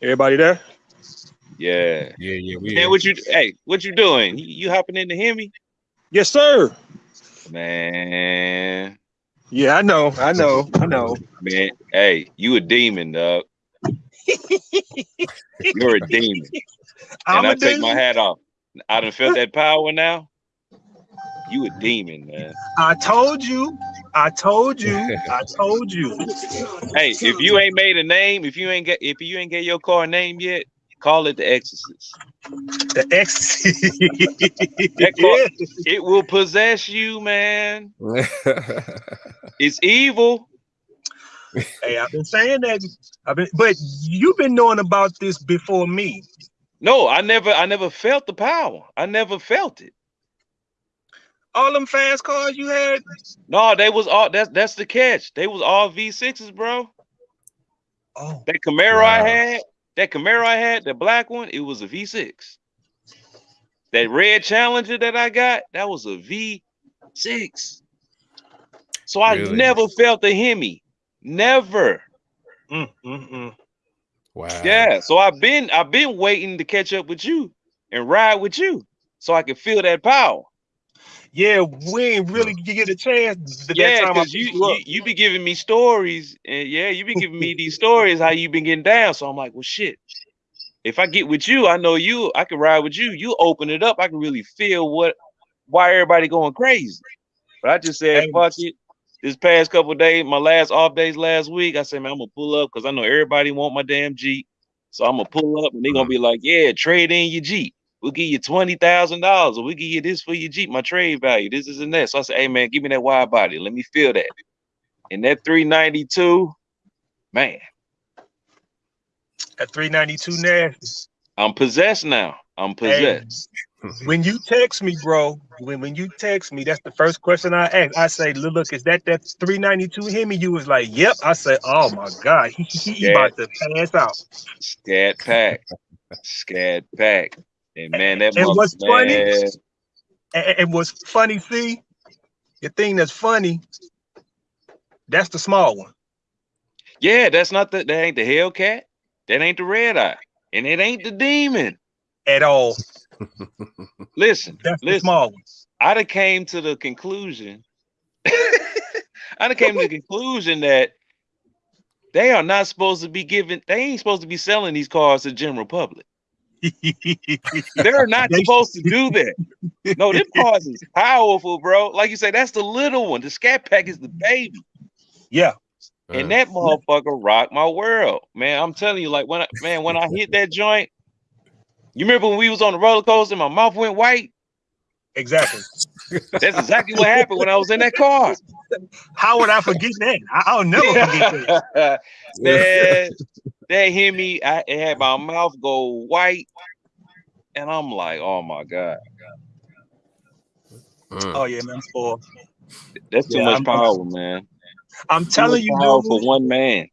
Everybody there? Yeah. Yeah, yeah, we. Man, what you hey, what you doing? You, you hopping in to hear me? Yes, sir. Man, Yeah, I know. I know. I know. man, hey, you a demon, dog. You're a demon. I'm and I take my hat off. I done felt that power now. You a demon, man. I told you. I told you. I told you. Hey, if you ain't made a name, if you ain't get if you ain't get your car a name yet, call it the Exorcist. The X. That car- It will possess you, man. It's evil. Hey, I've been saying that. I've been, but you've been knowing about this before me. No, I never I never felt the power. I never felt it. All them fast cars you had. No, they was all that's that's the catch. They was all V6s, bro. Oh, That Camaro I had, that Camaro I had, the black one, it was a V6. That red Challenger that I got, that was a V6. So I Really? never felt the Hemi. Never. mm, mm, mm. wow. Yeah. So I've been I've been waiting to catch up with you and ride with you so I can feel that power. Yeah. We ain't really get a chance. th- that Yeah, time because you, you you be giving me stories, and yeah, you be giving me these stories how you been getting down. So I'm like, well, shit. If I get with you, I know you. I can ride with you. You open it up. I can really feel what why everybody going crazy. But I just said, fuck it. This past couple days, my last off days last week, I said, man, I'm gonna pull up because I know everybody want my damn Jeep. So I'm gonna pull up and they're gonna be like, yeah, trade in your Jeep. We'll give you twenty thousand dollars, or we'll give you this for your Jeep, my trade value. This is and that. So I said, hey man, give me that wide body. Let me feel that. And that 392, man, At 392 nasty. I'm possessed now. I'm Hey, possessed. when you text me, bro, when, when you text me, that's the first question I ask. I say, look, look, is that that 392 Hemi? You was like, yep. I said, oh my God, he, he, he about to pass out. Scat pack. Scat pack. And man, that And what's mother- funny- man, And, and what's funny, see, the thing that's funny, that's the small one. Yeah, that's not the that ain't the Hellcat. That ain't the red eye. And it ain't the demon. At all. Listen, That's the listen. small one. I done came to the conclusion. I done came to the conclusion that they are not supposed to be giving, they ain't supposed to be selling these cars to the general public. They're not supposed to do that. No, them cars is powerful, bro. Like you say, that's the little one. The scat pack is the baby. yeah. And that motherfucker rocked my world. Man, I'm telling you, like when I man, when I hit that joint, you remember when we was on the roller coaster, my mouth went white? Exactly. That's exactly what happened when I was in that car. How would I forget that? I, I'll never forget that. man, that hit me. I it had my mouth go white, and I'm like, oh my god, Mm. Oh yeah, man, I'm spoiled. that's too Yeah, much I'm- power, man. I'm Too telling much you, power dude. for one man.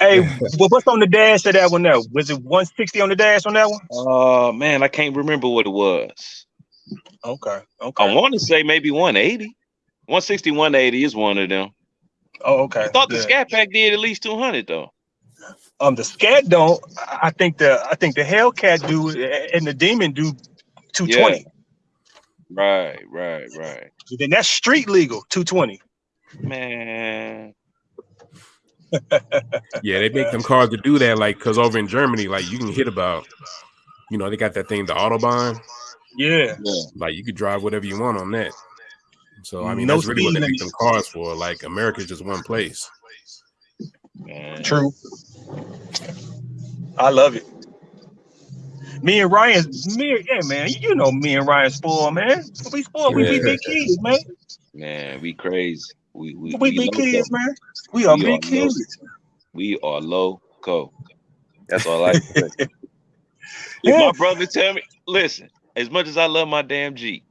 Hey, what- what's on the dash of that one there? Was it 160 on the dash on that one? Oh man, I can't remember what it was. Okay. Okay. I want to say maybe 180. 160, 180 is one of them. oh, okay. I thought the Good. Scat Pack did at least 200 though. Um, the scat don't. I I think the I think the Hellcat do and the Demon do 220. Right, right, right. Then that's street legal 220. Man, Yeah, they make them cars to do that, like because over in Germany, like you can hit about, you know, they got that thing, the autobahn. Yeah. yeah. Like you could drive whatever you want on that. So I mean, No that's really what they speed make them cars for. Like America's just one place. Man. True. I love it. Me and Ryan, me, yeah, man. You know me and Ryan spoil, man. We spoil. We be big kids, man. Man, we crazy. We we, We big kids, man. We are We big are kids. We are loco. That's all I can say. if my brother tell me, listen, as much as I love my damn Jeep,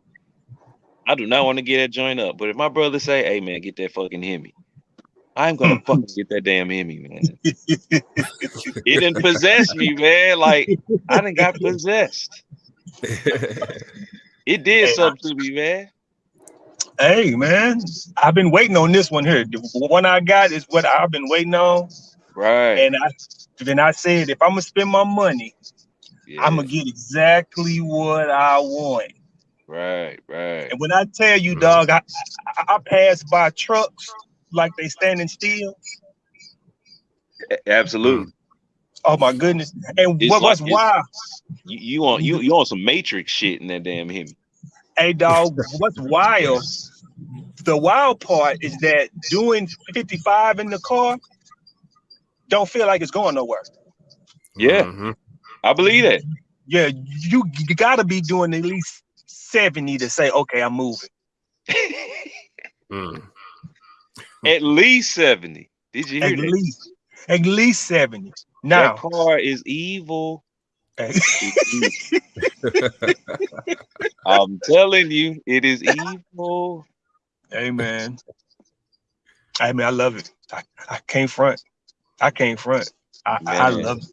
I do not want to get that joint up. But if my brother say, "Hey man, get that fucking Hemi," I'm gonna fucking get that damn Hemi, man. It didn't possess me, man. Like I didn't got possessed. It did Hey, something to me, man. Hey, man. I've been waiting on this one here. The one I got is what I've been waiting on. Right. And I then I said, if I'm gonna spend my money, Yeah. I'm gonna get exactly what I want. right, right. And when I tell you, dog, I, I, I pass by trucks like they standing still. A- Absolutely. Oh my goodness! And It's what, what's like- it's- wild? You you on you you on some Matrix shit in that damn Hemi. Hey, dog, what's wild? The wild part is that doing 55 in the car don't feel like it's going nowhere. Yeah. Mhm. I believe that. Yeah, you, you got to be doing at least 70 to say, okay, I'm moving. Mm. At least 70. Did you hear At that? least, at least 70. That Now, car is evil. hey, It's evil. I'm telling you, it is evil. Amen. man. I mean, I love it. I, I can't front. I can't front. I, I love it.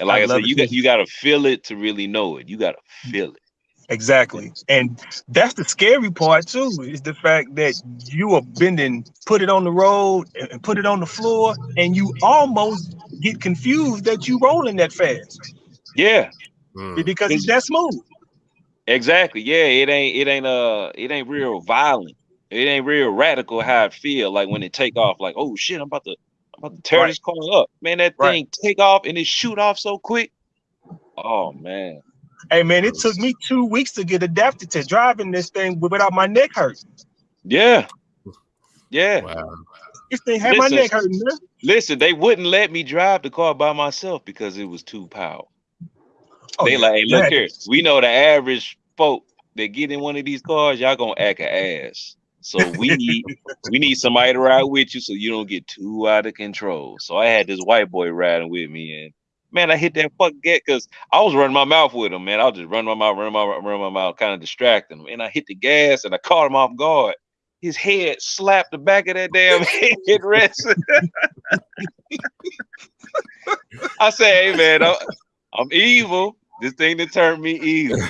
And like I I, said, you got you got to feel it to really know it. You got to feel it. Exactly. And that's the scary part too, is the fact that you are bending, put it on the road and and put it on the floor, and you almost get confused that you're rolling that fast Yeah, Mm. because it's that smooth. exactly. Yeah, it ain't it ain't uh it ain't real violent. It ain't real radical how it feel like when it take off. Like oh shit, I'm about to I'm about to tear Right. this car up. Man, that Right. thing take off and it shoot off so quick. Oh man. Hey man, it took me two weeks to get adapted to driving this thing without my neck hurting. Yeah. Yeah. Wow. This thing had my Listen. neck hurting. Man. Listen, they wouldn't let me drive the car by myself because it was too powerful. Oh, they yeah. like, hey, look Yeah. here. We know the average folk that get in one of these cars, y'all gonna act a ass. So we need we need somebody to ride with you so you don't get too out of control. So I had this white boy riding with me, and man, I hit that fuck get because I was running my mouth with him, man. I was just running my mouth, running my running my mouth, kind of distracting him. And I hit the gas and I caught him off guard. His head slapped the back of that damn headrest. I say, hey man, I'm, I'm evil. This thing that turned me evil.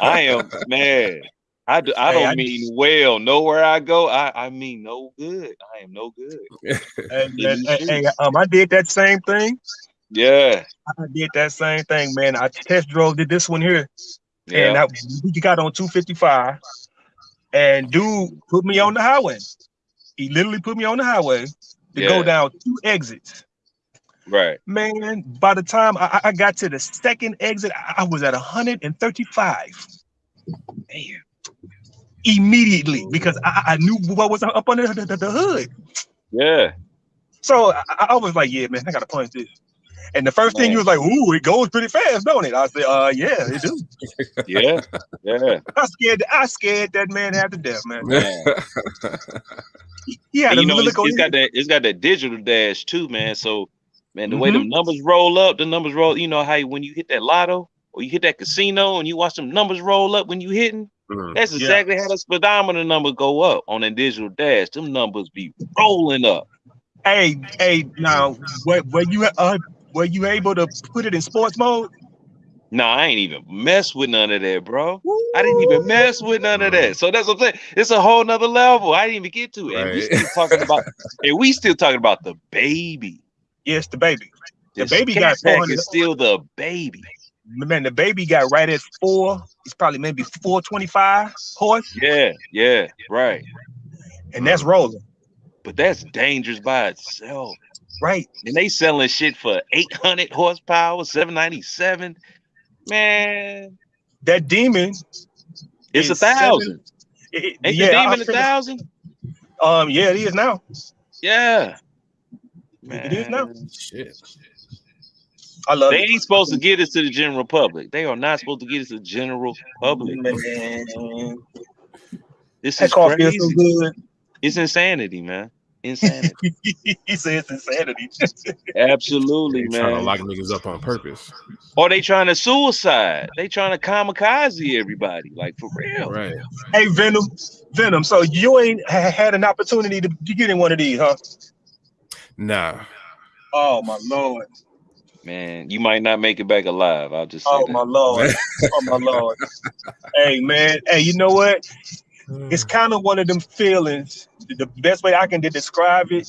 I am man. I do, I don't I- mean well. Nowhere I go, I, I mean no good. I am no good. Hey, Yeah, man, you hey, should. hey, um, I did that same thing. Yeah, I did that same thing, man. I test drove did this one here. and yeah, I, we got on 255, and dude put me on the highway. He literally put me on the highway to go down two exits. right. Man, by the time I, I got to the second exit, I I was at 135 Damn. Immediately because I, I knew what was up under the, the, the hood. Yeah, So I, I was like, "Yeah, man, I gotta punch this." And the first thing he was like, "Ooh, it goes pretty fast, don't it?" I said, "Uh, yeah, it do." yeah, yeah. I scared, I scared that man half to death, man. Man. He, he had And a you know, it's, it's got that it's got that digital dash too, man. So, man, the way Mm-hmm. them numbers roll up, the numbers roll. You know how you- when you hit that lotto or you hit that casino and you watch them numbers roll up when you hitting. Mm. That's Yeah. exactly how the speedometer number go up on that digital dash. Them numbers be rolling up. Hey, hey, now, were, were you uh, were you able to put it in sports mode? No, I ain't even mess with none of that, bro. I didn't even mess with none of that. So that's what I'm saying. It's a whole nother level. I didn't even get to it. And we still talking about and we still talking about the baby. Yes, the baby. The The baby got Pack is still the baby. Man, the baby got right at four. It's probably maybe 425 horse, Yeah, yeah, right. and that's rolling. But that's dangerous by itself. Right. And they selling shit for 800 horsepower, 797. Man, That demon. it's a Is seven- thousand. it- Ain't yeah, the demon a thousand? Um, yeah, it is now. Yeah. It is now. Shit. I love They it. ain't supposed to get us to the general public. They are not supposed to get us to the general public. Man, This that is car feels crazy. so good. It's insanity, man. Insanity. he says insanity. Absolutely, They trying to man. lock niggas up on purpose. Or they trying to suicide. They trying to kamikaze everybody. Like for real. Right. hey, Venom, Venom. So you ain't ha- had an opportunity to, to get in one of these, huh? Nah. Oh my lord. Man, you might not make it back alive. I'll just say Oh that. my lord. Oh my lord. hey man. Hey, you know what? It's kind of one of them feelings. The best way I can de- describe it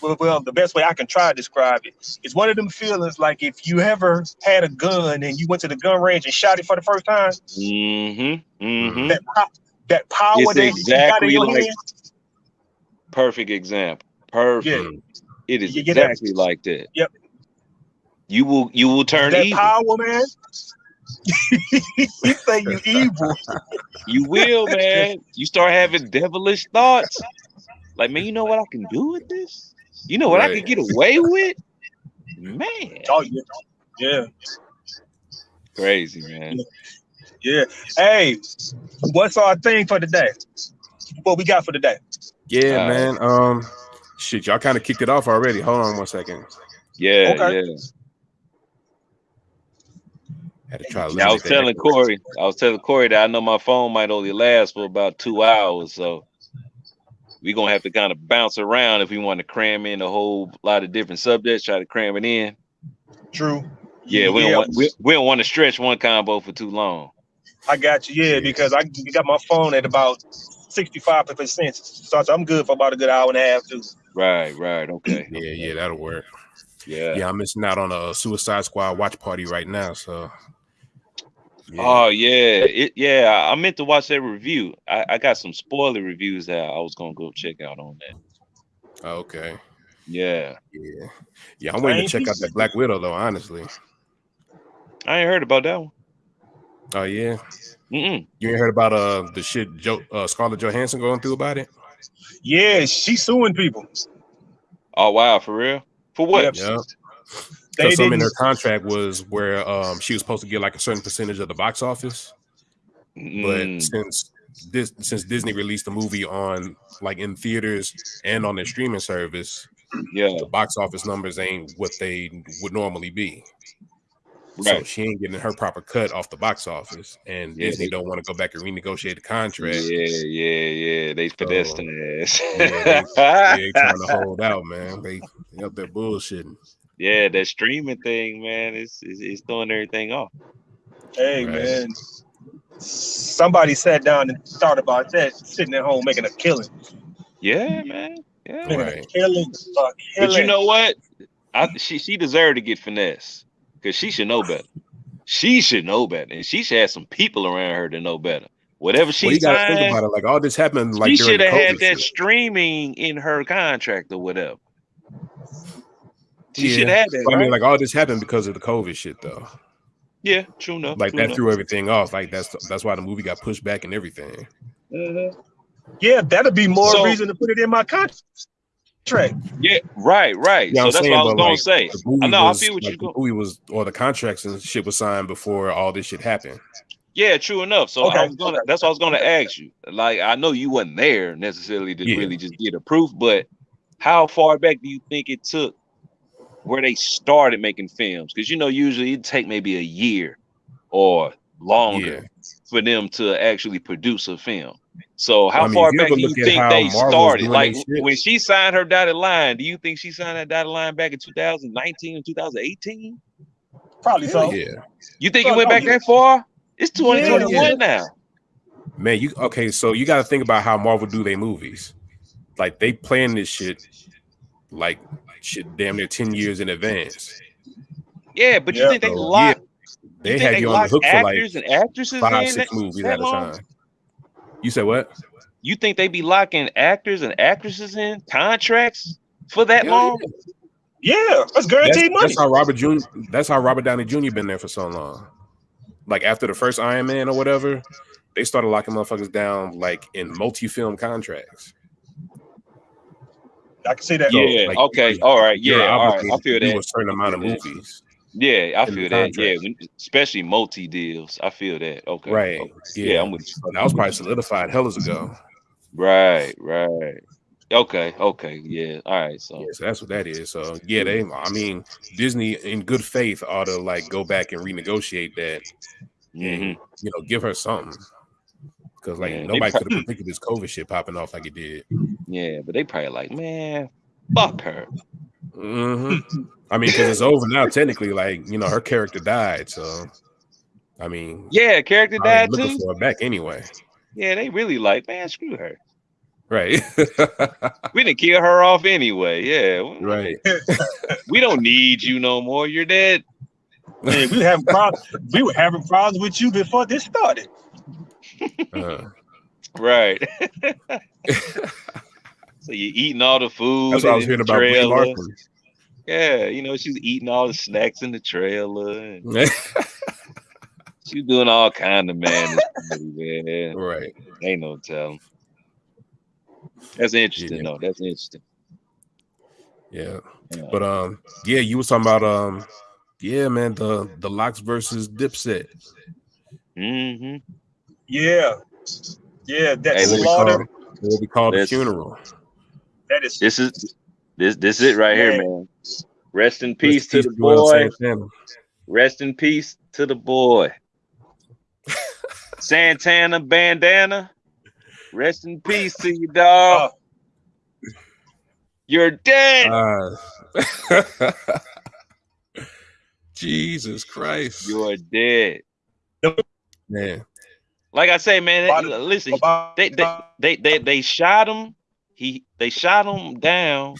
well, well, the best way I can try to describe it is one of them feelings like if you ever had a gun and you went to the gun range and shot it for the first time, Mm-hmm. Mm-hmm. that po- that power It's that you got in exactly your like- hand, Perfect example. Perfect. It is You that- exactly like that. Yep. You will you will turn that evil. power, man. you say you evil. You will, man. You start having devilish thoughts. Like, man, you know what I can do with this? You know what I Right. can get away with? Man, Oh yeah, yeah, crazy, man. yeah. Hey, what's our thing for today? What we got for today? Yeah, Uh, man. Um, shit, y'all kind of kicked it off already. Hold on one second. Yeah, Okay. yeah. Had to try. to Yeah, I was telling. Corey, I was telling Corey that I know my phone might only last for about two hours, so we're gonna have to kind of bounce around if we want to cram in a whole lot of different subjects, try to cram it in. True. Yeah, we don't want we, we don't want to stretch one combo for too long. I got you. Yeah, because I got my phone at about sixty-five percent, so I'm good for about a good hour and a half too. Right, right, okay. Yeah, yeah, that'll work. Yeah. Yeah, I'm missing out on a Suicide Squad watch party right now. So. Yeah. Oh yeah, it yeah. I I meant to watch that review. I, I got some spoiler reviews that I was gonna go check out on that. okay. Yeah, Yeah, yeah. I'm waiting to check out that Black Widow though. Honestly. I ain't heard about that one. Oh yeah. Mm-mm. You ain't heard about uh the shit Joe uh, Scarlett Johansson going through about it? Yeah, she's suing people. Oh wow, for real? For what? Yep. Yeah. They Because some in her contract was where um she was supposed to get like a certain percentage of the box office, but Mm, since this since Disney released the movie on like in theaters and on their streaming service, yeah, the box office numbers ain't what they would normally be. So right. she ain't getting her proper cut off the box office, and Yeah, Disney they- don't want to go back and renegotiate the contract. Yeah, yeah, yeah. They finessed So, ass. yeah, Yeah, they trying to hold out, man. They, they up there bullshitting. Yeah, that streaming thing, man, it's, it's it's throwing everything off. Hey Right. man, somebody sat down and thought about that, sitting at home making a killing, Yeah, man. Yeah. making a killing, a But you know what? I she she deserved to get finesse because she should know better. She should know better, and she should have some people around her to know better. Whatever she Well, you gotta think about it. Like all this happened like she should have had that shit. streaming in her contract or whatever. She Yeah. should have that. But I mean, like all this happened because of the COVID shit, though. yeah, true enough. Like true that enough. threw everything off. Like that's that's why the movie got pushed back and everything. Mhm. yeah, that'd be more So- reason to put it in my contract. Yeah, right, right. Yeah, so that's saying, what I was but, gonna like, say. I know. was, I feel what like, you're the going. movie was or the contracts and shit was signed before all this shit happened. Yeah, true enough. So I was gonna. That's what I was gonna ask you. Like, I know you wasn't there necessarily to Yeah. really just get a proof, but how far back do you think it took where they started making films? Because you know, usually it take maybe a year or longer for them to actually produce a film. So how I mean, far back do you think they Marvel's started? Like when she signed her dotted line, do you think she signed that dotted line back in 2019 and 2018? Probably so. yeah, You think it went no, back yeah. that far? It's 2021 yeah. now. man. You okay? So you got to think about how Marvel do their movies. Like they plan this shit, like shit, damn near ten years in advance. Yeah, but you Yeah. think they So, lock They you think had they you on the hook for like and actresses five, six that- movies that at a time. You said what? You think they be locking actors and actresses in contracts for that Hell long? Yeah, that's That's, guaranteed money. that's how Robert Jr. That's how Robert Downey Jr. been there for so long. Like after the first Iron Man or whatever, they started locking motherfuckers down like in multi-film contracts. I can see that. Yeah. like, okay. you- All right. Yeah. All right. I feel to do that. a certain amount of movies, Yeah, I feel that. Yeah, contract. when, especially multi deals. I feel that. Okay. right? okay. Yeah, Yeah, I'm with you. that was probably solidified hellas ago. Right. Right. Okay. Okay. Yeah. All right. So. Yeah, so that's what that is. So yeah, they. I mean, Disney in good faith ought to like go back and renegotiate that mhm. you know, give her something. Because like Yeah, nobody could have predicted this COVID shit popping off like it did. Yeah, but they probably like, man, fuck her. hmm I mean, because it's over now. Technically, like you know, her character died. So, I mean, Yeah, character I died ain't looking too. for her back anyway. Yeah, they really like, man, screw her. Right. We didn't kill her off anyway. Yeah. right. We don't need you no more. You're dead. Man, we were having problems. We were having problems with you before this started. Uh, Right. So you're eating all the food. that's what I was hearing about Brie trailer. Larson. Yeah, you know, she's eating all the snacks in the trailer. And she's doing all kind of man. man. right. Ain't no telling. That's interesting, Yeah. though. That's interesting. Yeah. Yeah. But um, yeah, you was talking about um, yeah, man, the the LOX versus Dipset. Mm-hmm. Yeah. Yeah, that's Hey, let slaughter. What we call the funeral. That is This is this this is it right here, man. Rest in peace to Rest the boy. Rest in peace to the boy. Santana bandana. Rest in peace to you, dog. You're dead. Uh, Jesus Christ, You're dead. man. Like I say, man. Body- Listen, they they, they they they shot him. He they shot him down,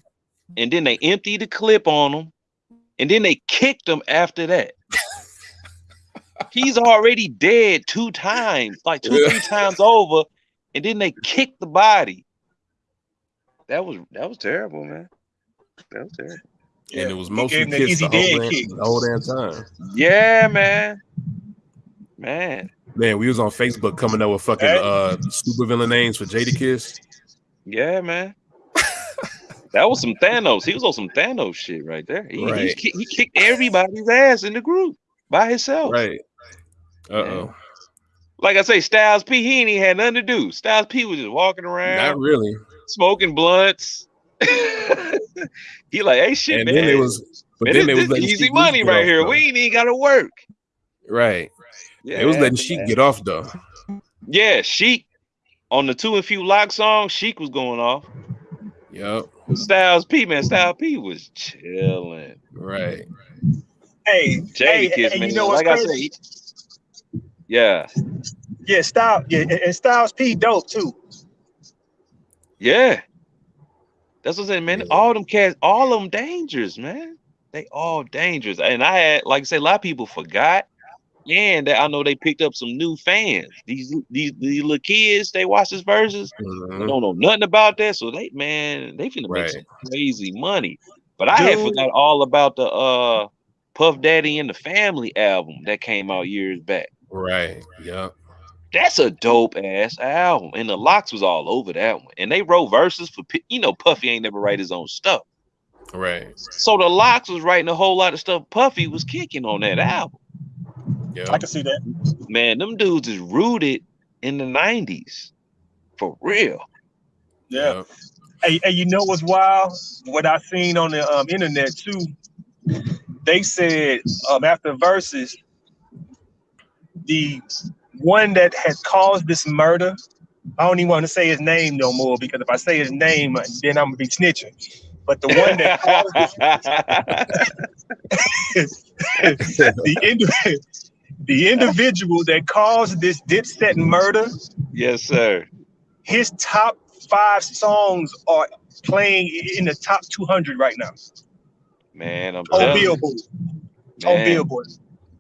and then they emptied the clip on him, and then they kicked him after that. He's already dead two times, like two three times over, and then they kicked the body. That was that was terrible, man. That was terrible. And it was mostly gave him the kids easy the whole, dead damn, kick. the whole damn time. Yeah, man. Man. Man, we was on Facebook coming up with fucking Hey. uh super villain names for Jadakiss. Yeah, man. that was some Thanos. He was on some Thanos shit right there. He, he Right. ki- he kicked everybody's ass in the group by himself. Right. Uh oh. Like I say, Styles P, he ain't even had nothing to do. Styles P was just walking around, Not really. smoking blunts. he like, hey, shit, and man. then it was, but man, then this, was easy money right off, here. though. We ain't even got to work. right. Yeah, It was letting Sheek man. get off though. Yeah, Sheek on the two and few lock song. Sheek was going off. Yep. Styles P, man, Styles P was chilling. Right. Hey, hey, Jadakiss, and man. you know what's like crazy? I said, yeah, Yeah, Styles, yeah, and and Styles P dope too. yeah. That's what I'm saying, man. Yeah. All them cats, all of them dangerous, man. They all dangerous. And I had, like I say, a lot of people forgot. And that I know they picked up some new fans. These these these little kids, they watch this verses. They Mhm. don't know nothing about that. So they man, they finna make some crazy money. But I had forgot all about the uh Puff Daddy and the Family album that came out years back. Right. Yep. That's a dope ass album, and the LOX was all over that one. And they wrote verses for you know Puffy ain't never write his own stuff, Right. so the LOX was writing a whole lot of stuff Puffy was kicking on that album. I can see that. Man, them dudes is rooted in the '90s for real. Yeah. Yep. Hey, hey, you know what's wild? What I seen on the um, internet too. They said um, after verses, the one that had caused this murder. I don't even want to say his name no more because if I say his name, then I'm gonna be snitching. But the one that caused this, the indi- the individual that caused this Dipset murder, yes, sir. his top five songs are playing in the top 200 right now Man, I'm on telling you, Billboard. On Billboard.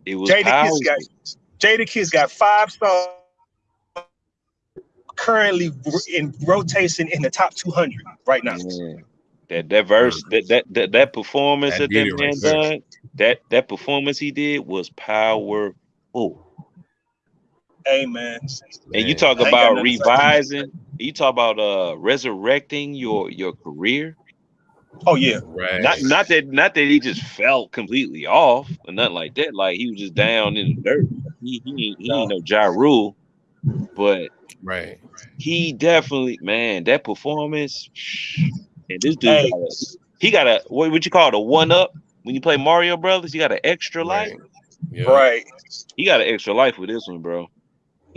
it was Jada powerful. Kiss got Jadakiss got five songs currently in rotation in the top 200 right now. Man, that that verse, that that that, that performance That that that man right done, that that performance he did was powerful. Hey Amen. And you talk I ain't got about nothing to say. revising, you talk about uh resurrecting your your career. Oh yeah. Right. Not not that not that he just fell completely off or nothing like that. Like he was just down in the dirt. He he, ain't- he ain't no Ja Rule, but right. he definitely man that performance. And this dude, Hey. he got a what would you call it a one up when you play Mario Brothers? You got an extra life. Right. Yeah. Right. He got an extra life with this one, bro.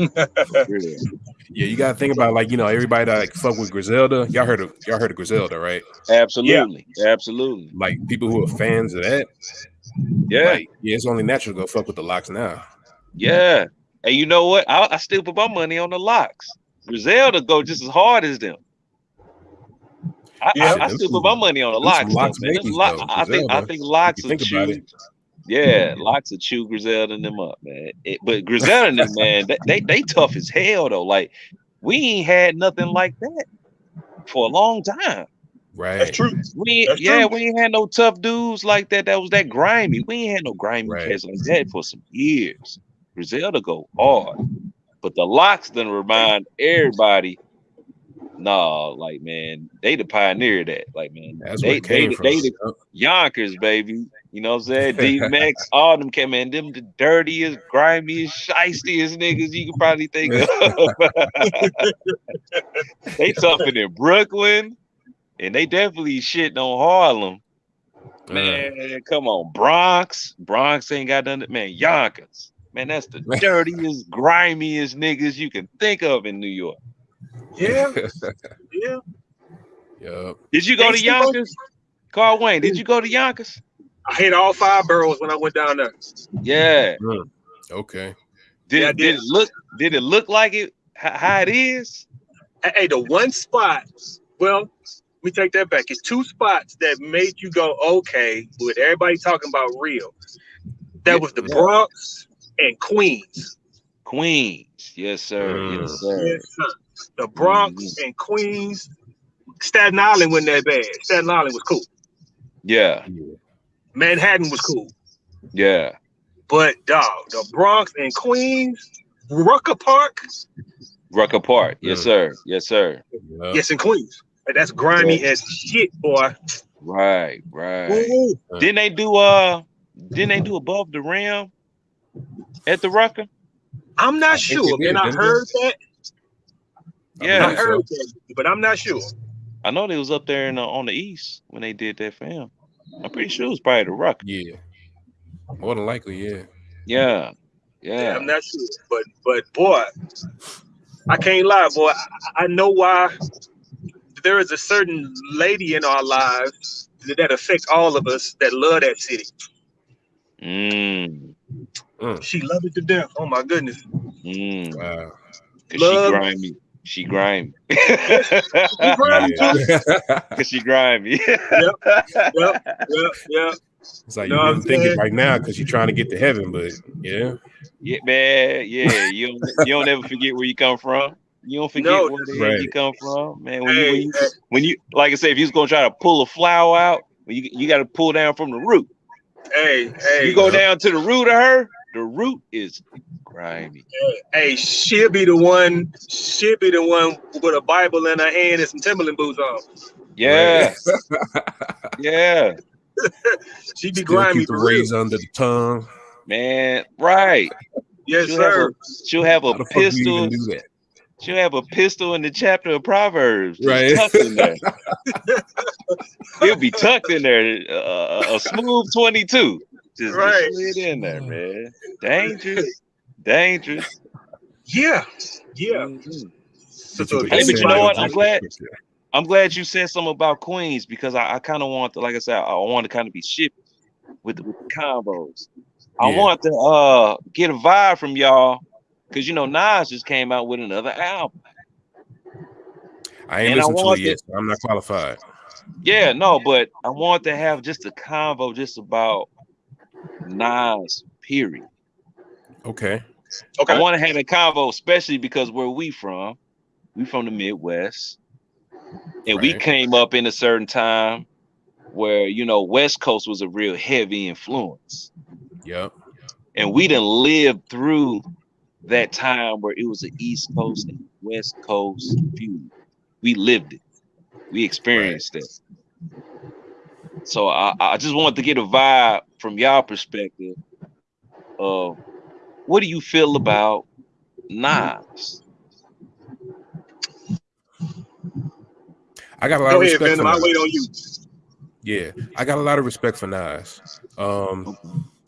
Yeah, you gotta think about like you know everybody that like fuck with Griselda. Y'all heard of y'all heard of Griselda, right? Absolutely, absolutely. Like people who are fans of that. Yeah, Like, yeah, it's only natural to go fuck with the LOX now. yeah. And you know what? I, I still put my money on the LOX. Griselda go just as hard as them. I, Yeah. I, I still put my money on the LOX. LOX though, man. Babies, Lock- I think I think LOX you will think about chew. it. Yeah, LOX of chew Griselda and them up, man. It- but Griselda and them, man, they, they they tough as hell though. Like we ain't had nothing like that for a long time. Right. That's true. We That's yeah, true. we ain't had no tough dudes like that. That was that grimy. We ain't had no grimy Right. cats like that for some years. Griselda go hard, but the LOX then remind everybody. Nah, like man, they the pioneer of that. Like man, That's they it they, from. they the Yonkers, baby. You know what I'm saying? DMX, all them came in. Them the dirtiest, grimiest, shystiest niggas you can probably think of. they tougher in Brooklyn, and they definitely shitting on Harlem. Man, come on, Bronx. Bronx ain't got nothing. Man, Yonkers. Man, that's the dirtiest, grimiest niggas you can think of in New York. Yeah, yeah. Yup. Did you go to Gangsta Bro? Yonkers? Carl Wayne, did you go to Yonkers? I hit all five boroughs when I went down there. Yeah. Okay. Did, Yeah, did did. it look did it look like it how, how it is? Hey, hey, the one spot. Well, let me take that back. It's two spots that made you go okay with everybody talking about real. That was the Bronx and Queens. Queens. Yes, sir. Mm. Yes, sir. Yes, sir. The Bronx Mhm. and Queens. Staten Island wasn't that bad. Staten Island was cool. Yeah, Yeah. Manhattan was cool. yeah. But dog, the Bronx and Queens, Rucker Park, Rucker Park. Yes, sir. Yes, sir. Yup. yes, in Queens. And That's grimy as shit, boy. Right, right. Ooh, Didn't they do uh didn't they do above the rim at the Rucker? I'm not I sure, they man. I didn't heard that. Yeah. I believe so. heard that, but I'm not sure. I know they was up there in the, on the east when they did that film. I'm pretty sure it was probably the Rucker. Yeah. More than likely, yeah. Yeah. Yeah, Yeah. I'm not sure, but but boy, I can't lie, boy. I, I know why there is a certain lady in our lives that, that affects all of us that love that city. Mm, She loved it to death. Oh my goodness. mm. Wow. Cause she Love- grimy. She grimy. grimy Yeah. Cause she grimy. Yep, yep, yep. it's like Know you what didn't I'm think it saying? right now because you're trying to get to heaven, but yeah. yeah, man. Yeah, you don't, you don't ever forget where you come from. You don't forget No, where the hell you come from, man. When you, when you hey, when you like I said, if you was gonna try to pull a flower out, you you got to pull down from the root. hey, hey, You go yeah. down to the root of her. The root is grimy. hey, she'll be the one, she'll be the one with a Bible in her hand and some Timberland boots on. Yeah, yeah, She be Still grimy keep the for real. razor under the tongue. man. Right. Yes, she'll have sir. a, she'll have a How the fuck do you pistol. even do that? She'll have a pistol in the chapter of Proverbs, Right. tucked in there. It'll be tucked in there, uh, a smooth twenty-two, just Right. slid in there, man. Dangerous, dangerous. Yeah, yeah. Mhm. So, so Hey, but you know what? I'm glad- I'm glad you said something about Queens because I, I kind of want to, like I said, I want to kind of be shifty with, the- with the combos. I Yeah. want to uh get a vibe from y'all because you know Nas just came out with another album. I ain't And I listened to it yet, so I'm not qualified. Yeah, no, but I want to have just a convo just about Nas. Period. Okay. I want to have a convo, especially because where we from, we from the Midwest, and we came up in a certain time where you know West Coast was a real heavy influence, Yep. and we didn't live through that time where it was an East Coast and West Coast feud. We lived it, we experienced it. So I, I just wanted to get a vibe from y'all perspective of what do you feel about Nas? I got a lot go of ahead, respect Venom. for I'll Nas. wait on you. Yeah, I got a lot of respect for Nas. Um,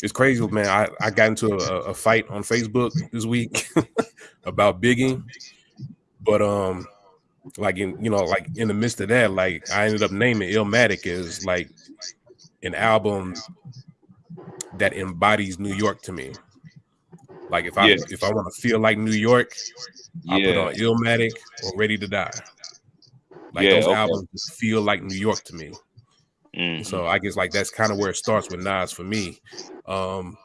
it's crazy, man. I, I got into a, a fight on Facebook this week about Biggie, but um, like in you know, like in the midst of that, like I ended up naming Illmatic as like an album that embodies New York to me. Like if I Yeah. if I want to feel like New York, I put on Illmatic or Ready to Die. Like Yeah, those okay. albums feel like New York to me. Mhm. So I guess like that's kind of where it starts with Nas for me. Um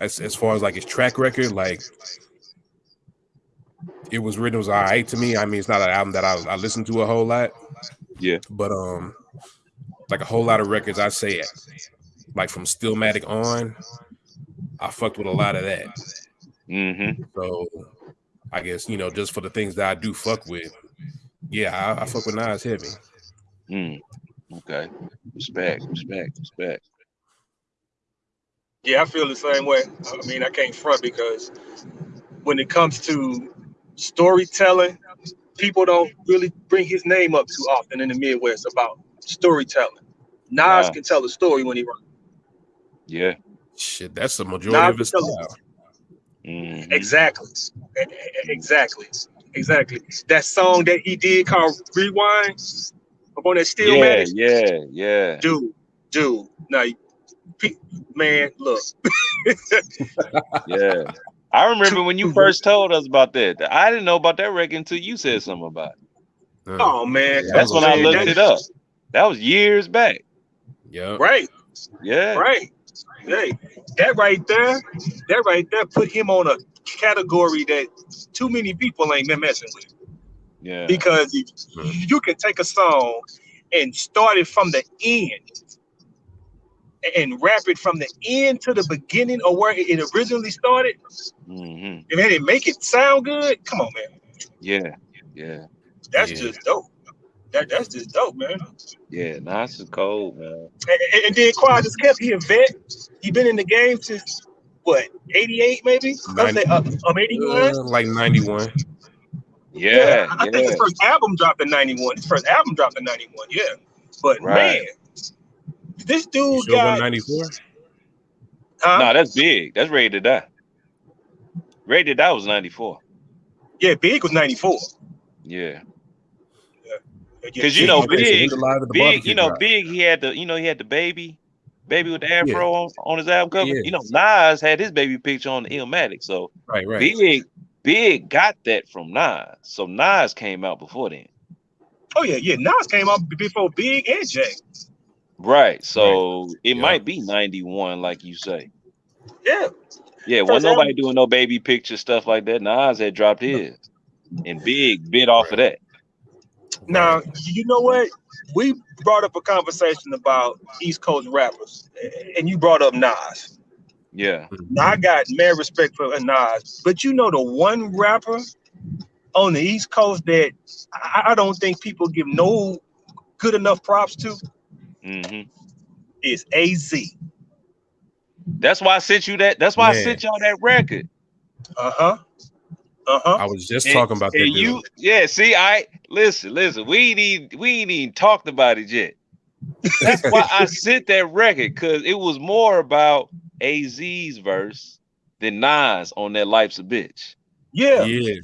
as as far as like his track record, like it was written it was all right to me. I mean, it's not an album that I, I listened to a whole lot, Yeah. but um, like a whole lot of records, I say it like from Stillmatic on, I fucked with a lot of that. Mhm. So I guess you know just for the things that I do fuck with, yeah, I, I fuck with Nas heavy. Mm. Okay. Respect. Respect. Respect. Yeah, I feel the same way. I mean, I can't front because when it comes to storytelling, people don't really bring his name up too often in the Midwest about storytelling. Nas Wow. can tell a story when he runs. Yeah. Shit, that's the majority Nas of his can tell a- style. Mhm. Exactly. Exactly. Exactly. That song that he did called Rewind up on that Steel Yeah. Matic, Yeah. Yeah. dude, dude. Now, man, look, Yeah. I remember when you first told us about that. I didn't know about that record until you said something about it. Oh man, Yeah, That's was when I looked that- it up. That was years back. yeah. Right, Yeah. right. Hey, that right there, that right there put him on a category that too many people ain't been messing with. Yeah. Because you, you can take a song and start it from the end and wrap it from the end to the beginning or where it originally started, hmm and then it make it sound good. Come on, man. Yeah. Yeah. That's Yeah. just dope. That, that's just dope, man. Yeah. Nas is cold, man. And, and, and then Quad just kept he a vet. He been in the game since what, 88 maybe? Let's say uh, um, 81. Uh, like 91. Yeah. I Yeah. think his first album dropped in 91. His first album dropped in 91, yeah. But Right. man, this You dude sure got 94? huh? No, that's big. That's ready to die. Ready to die was 94. yeah, Big was 94. Yeah. Yeah, 'Cause you know, Big- when the Live at the Big, you know, big. He had the, you know, he had the baby, baby with the afro on, on his album cover. Yeah. You know, Nas had his baby picture on the Illmatic. So Right, right. big, big got that from Nas. So Nas came out before then. Oh yeah, yeah. Nas came out before Big and Jay. Right. So it Yeah. might be 91, like you say. Yeah. Yeah, wasn't nobody doing no baby picture stuff like that. Nas had dropped his. And Big bit off of that. Now, you know what? We brought up a conversation about East Coast rappers, and you brought up Nas. Yeah. Now I got mad respect for Nas, but you know the one rapper on the East Coast that I I don't think people give no good enough props to hmm is AZ. That's why I sent you that. That's why I sent y'all that record. Uh huh. Uh huh. I was just And- talking about that. And dude. yeah. See, I listen, listen. We ain't even, we ain't even talked about it yet. That's why I sent that record because it was more about AZ's verse than Nas on that "Life's a Bitch." Yeah. yeah.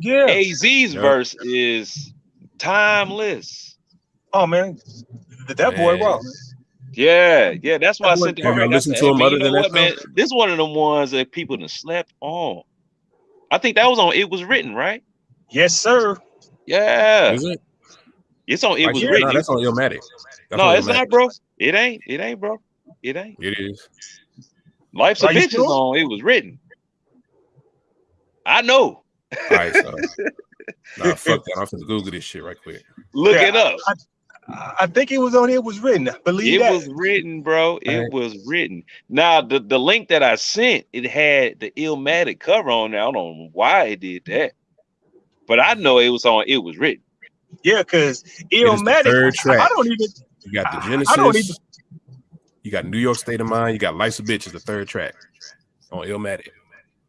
Yeah. AZ's Yeah. verse is timeless. Oh man, Th- that boy Man. raw. Yeah, yeah. That's why I Have sent that you listened to him other you know than that what, man? This one of them ones that people done slept on. I think that was on. It was written, right? Yes, sir. Yeah, Is it? it's on. It Like, was yeah, written. No, that's on Illmatic. That's no, on it's Illmatic. not, bro. It ain't. It ain't, bro. It ain't. It is. Life's a Are you bitch is sure? on. It was written. I know. All right, so. nah, fuck that. I'm finna Google this shit right quick. Look Yeah, it up. I, I think it was on. It was written. Believe It that. was written, bro. It Alright. was written. Now the, the link that I sent, it had the Illmatic cover on there. I don't know why it did that, but I know it was on. It was written. Yeah, because the Illmatic. third track. I don't even. You got the I- I Genesis. don't even- You got New York State of Mind. You got Life's a Bitch is the third track on Illmatic.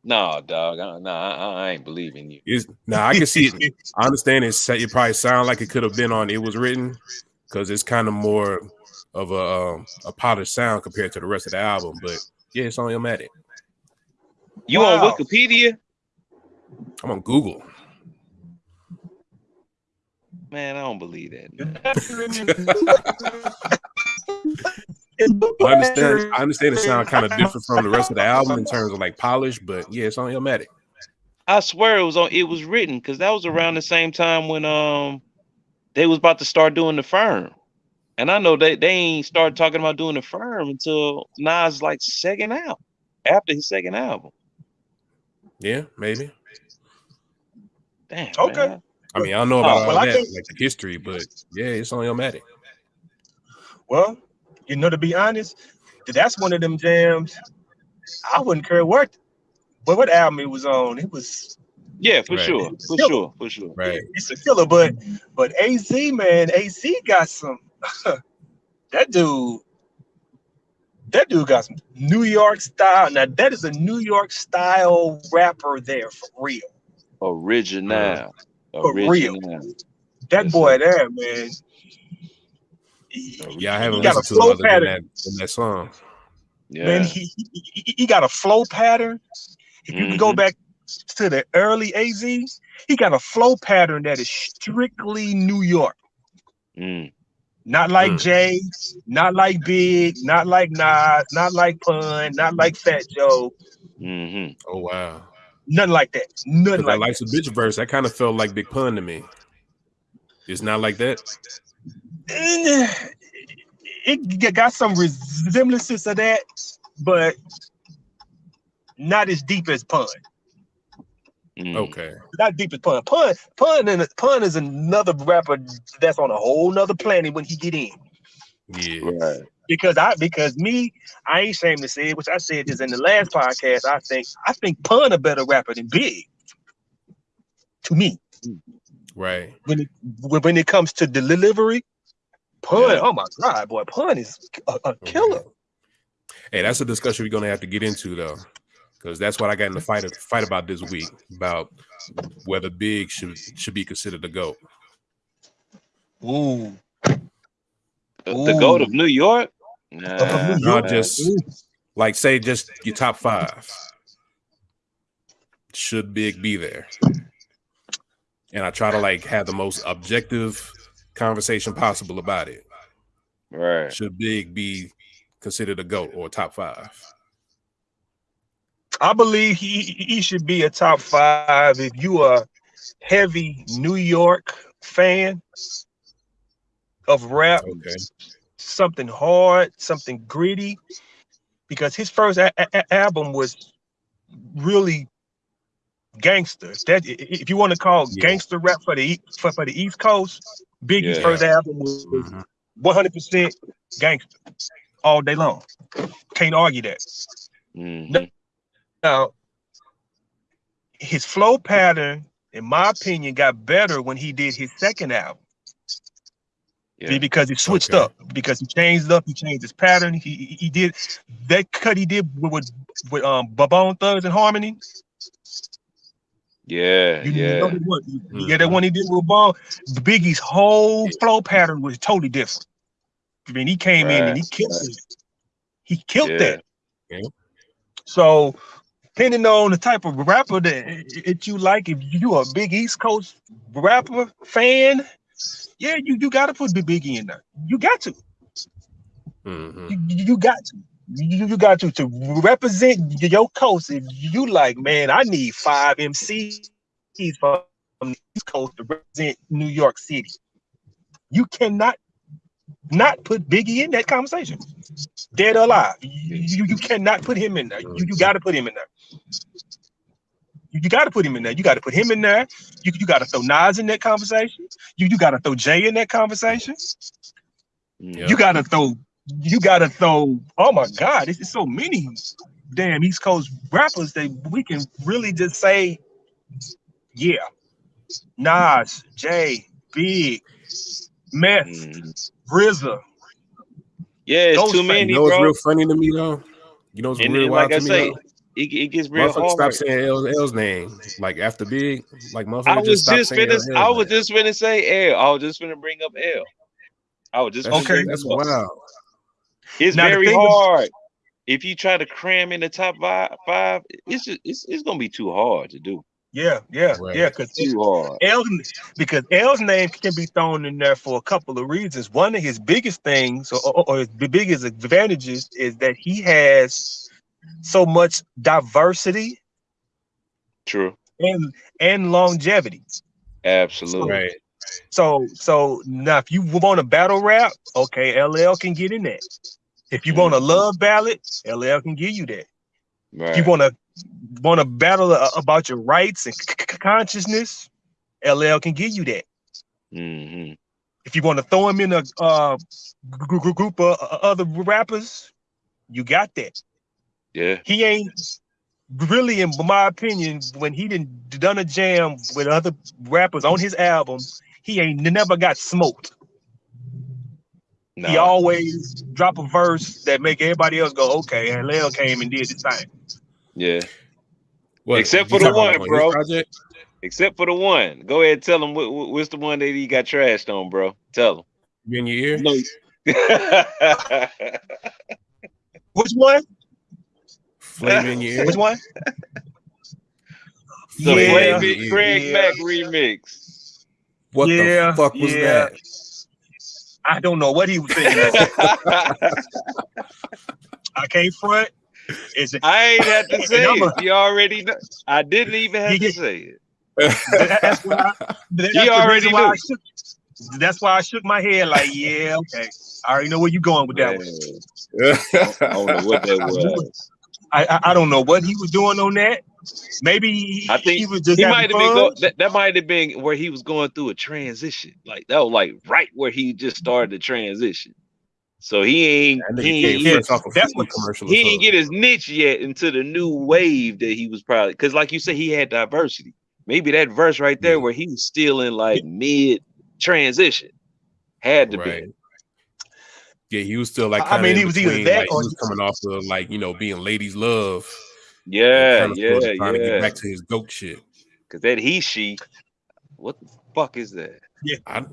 No, dog. I, no, I, I ain't believing you. Is now I can see it. I understand it's it probably sound like it could have been on It Was Written because it's kind of more of a um, a polished sound compared to the rest of the album. But yeah, it's on Illmatic. You Wow. on Wikipedia? I'm on Google. Man, I don't believe that. I understand. I understand it sound kind of different from the rest of the album in terms of like polish, but yeah, it's on Illmatic. I swear it was on. It was written because that was around the same time when um they was about to start doing the firm, and I know they they ain't started talking about doing the firm until Nas like second album after his second album. Yeah, maybe. Damn. Okay. man. I mean, I don't know about Oh, all well, I that, think- like the history, but yeah, it's on Illmatic. Well, you know, to be honest, that's one of them jams. I wouldn't care what, but what album it was on. It was Yeah, for Right. sure, for Killer. sure, for sure. Right. it's a killer. But but AZ man, AZ got some. that dude, that dude got some New York style. Now that is a New York style rapper there for real. Original. For real. That Yes, boy sir. there, man. He- Yeah, I haven't got a listened to flow it other than pattern. that, than that song. Yeah. Man, he, he, he- he got a flow pattern. If you can go back to the early AZ, he got a flow pattern that is strictly New York. Mm. Not like Mm. Jay, not like Big, not like Nas, not like Pun, not like Fat Joe, hmm Oh, wow. nothing like that. Nothing Because that like likes a bitch verse, that kind of felt like Big Pun to me. It's not like that. That. It got some resemblances of that, but not as deep as Pun. Mm. Okay. Not deep as Pun. Pun, Pun, and Pun is another rapper that's on a whole nother planet when he get in. Yeah. Right. because I because me, I ain't ashamed to say it, which I said this in the last podcast. I think I think Pun a better rapper than Big. To me, Right. when it when when it comes to delivery, Pun, Yeah. oh my god, boy, Pun is a, a oh, killer. Hey, that's a discussion we're gonna have to get into though. Because that's what I got in the fight fight about this week about whether Big should should be considered a GOAT. Ooh, The, the goat of New York? Of Nah, New Not just like say just your top five. Should Big be there? And I try to like have the most objective conversation possible about it. right. Should Big be considered a GOAT or top five? I believe he he should be a top five if you are heavy New York fan of rap. Okay. something hard, something gritty, because his first a- a- a- album was really gangster. That if you want to call Yeah. gangster rap for the for, for the East Coast, Biggie's Yeah. first album was Mhm. 100 percent gangster all day long. Can't argue that. Mhm. Now, his flow pattern, in my opinion, got better when he did his second album. Yeah. because he switched Okay. up because he changed up he changed his pattern he he, he did that cut he did with with, with um Babone Thugs and Harmony Yeah. you Yeah. know that one yeah that one he did with Bone Biggie's whole flow pattern was totally different I mean he came in and he killed right. it he killed Yeah. that Yeah. so depending on the type of rapper that that you like if you are a big East Coast rapper fan yeah you you got to put Big Biggie in there you got to Mhm. you, you got to. You, you got to to represent your coast. If you like, man, I need five MCs from the East Coast to represent New York City. You cannot not put Biggie in that conversation. Dead or alive. You, you, you cannot put him in there. You, you got to put him in there. You, you got to put him in there. You got to put him in there. You, you got to throw Nas in that conversation. You, you got to throw Jay in that conversation. Yeah. You gotta throw. You gotta throw. Oh my God! This is so many damn East Coast rappers that we can really just say, yeah, Nas, Jay, Big, Meth, Mhm. RZA. Yeah, it's Those too many, You know what's bro. real funny to me though? You know what's And, real and wild like I to me? say, it, it gets real Motherfuckers stop saying L's, L's name like after Big. Like motherfuckers I was just stop just saying finna. L's I was name. just finna say L. I was just finna bring up L. I was just That's, Okay. bring that's him wild. It's Now, very thing is- hard. If you try to cram in the top five, five it's just it's, it's gonna be too hard to do. Yeah, yeah, Right. yeah. Because Too hard. L, because L's name can be thrown in there for a couple of reasons. One of his biggest things, or, or, or his biggest advantages, is that he has so much diversity True. and and longevity. Absolutely. Right. So so now if you want a battle rap, okay, LL can get in that. If you want a love ballad, LL can give you that. Right. If you want to want to battle a- about your rights and consciousness, LL can give you that. hmm If you want to throw him in a uh, gr- gr- group of uh, other rappers, you got that. Yeah. He ain't really, in my opinion, when he didn't done a jam with other rappers on his album, he ain't never got smoked. No. He always drop a verse that make everybody else go, okay, LL came and did the same. yeah. What, Except for the one, on bro. project? Except for the one. Go ahead, tell him what, what- what's the one that he got trashed on, bro. Tell You in your ear? him. No. Which one? Flavor in your ear? Which one? the Yeah, Flavor yeah, Craig yeah. Mack remix. What Yeah, the fuck was yeah. that? I don't know what he was thinking. I can't front. Is it? I ain't had to say I'm a- it. You already know. I didn't even have You to say it. That's why. I, that's You the already reason why I shook, That's why I shook my head. Like, yeah, okay. I already know where you going with that one. I don't know what that was. I, I I don't know what he was doing on that. Maybe he, I think he was just He might have been fun. go, that, that might have been where he was going through a transition. Like that was like right where he just started the transition. So he ain't That he ain't, yeah, fresh off a that's what- commercial. he ain't get his niche yet into the new wave that he was probably because like you said, he had diversity. Maybe that verse right there Yeah. where he was still in like mid transition had to right. be. Yeah, he was still like. I mean, he was either that like, or he was coming off of like you know being ladies love. And Yeah, kinda yeah, trying to get back to his goat shit. Because that he she, what the fuck is that? I, I,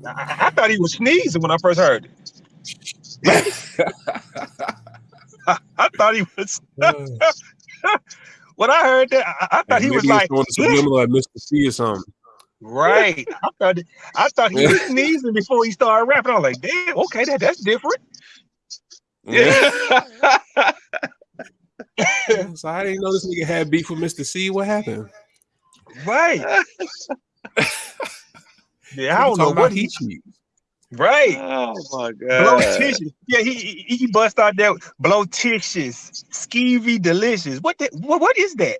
I thought he was sneezing when I first heard it. I, I thought he was. when I heard that, I, I thought he was he like, throwing the subliminal at Mr. C or something. right. I thought I thought he was sneezing before he started rapping. I was like, damn, okay, that, that's different. Yeah. Yeah. so I didn't know this nigga had beef with Mr. C. What happened? Right. Yeah, I don't know talking what he. he. Right. oh my Blow god. tissues. Yeah, he, he he bust out there. Blow tissues. Skeevy delicious. What the, what what is that?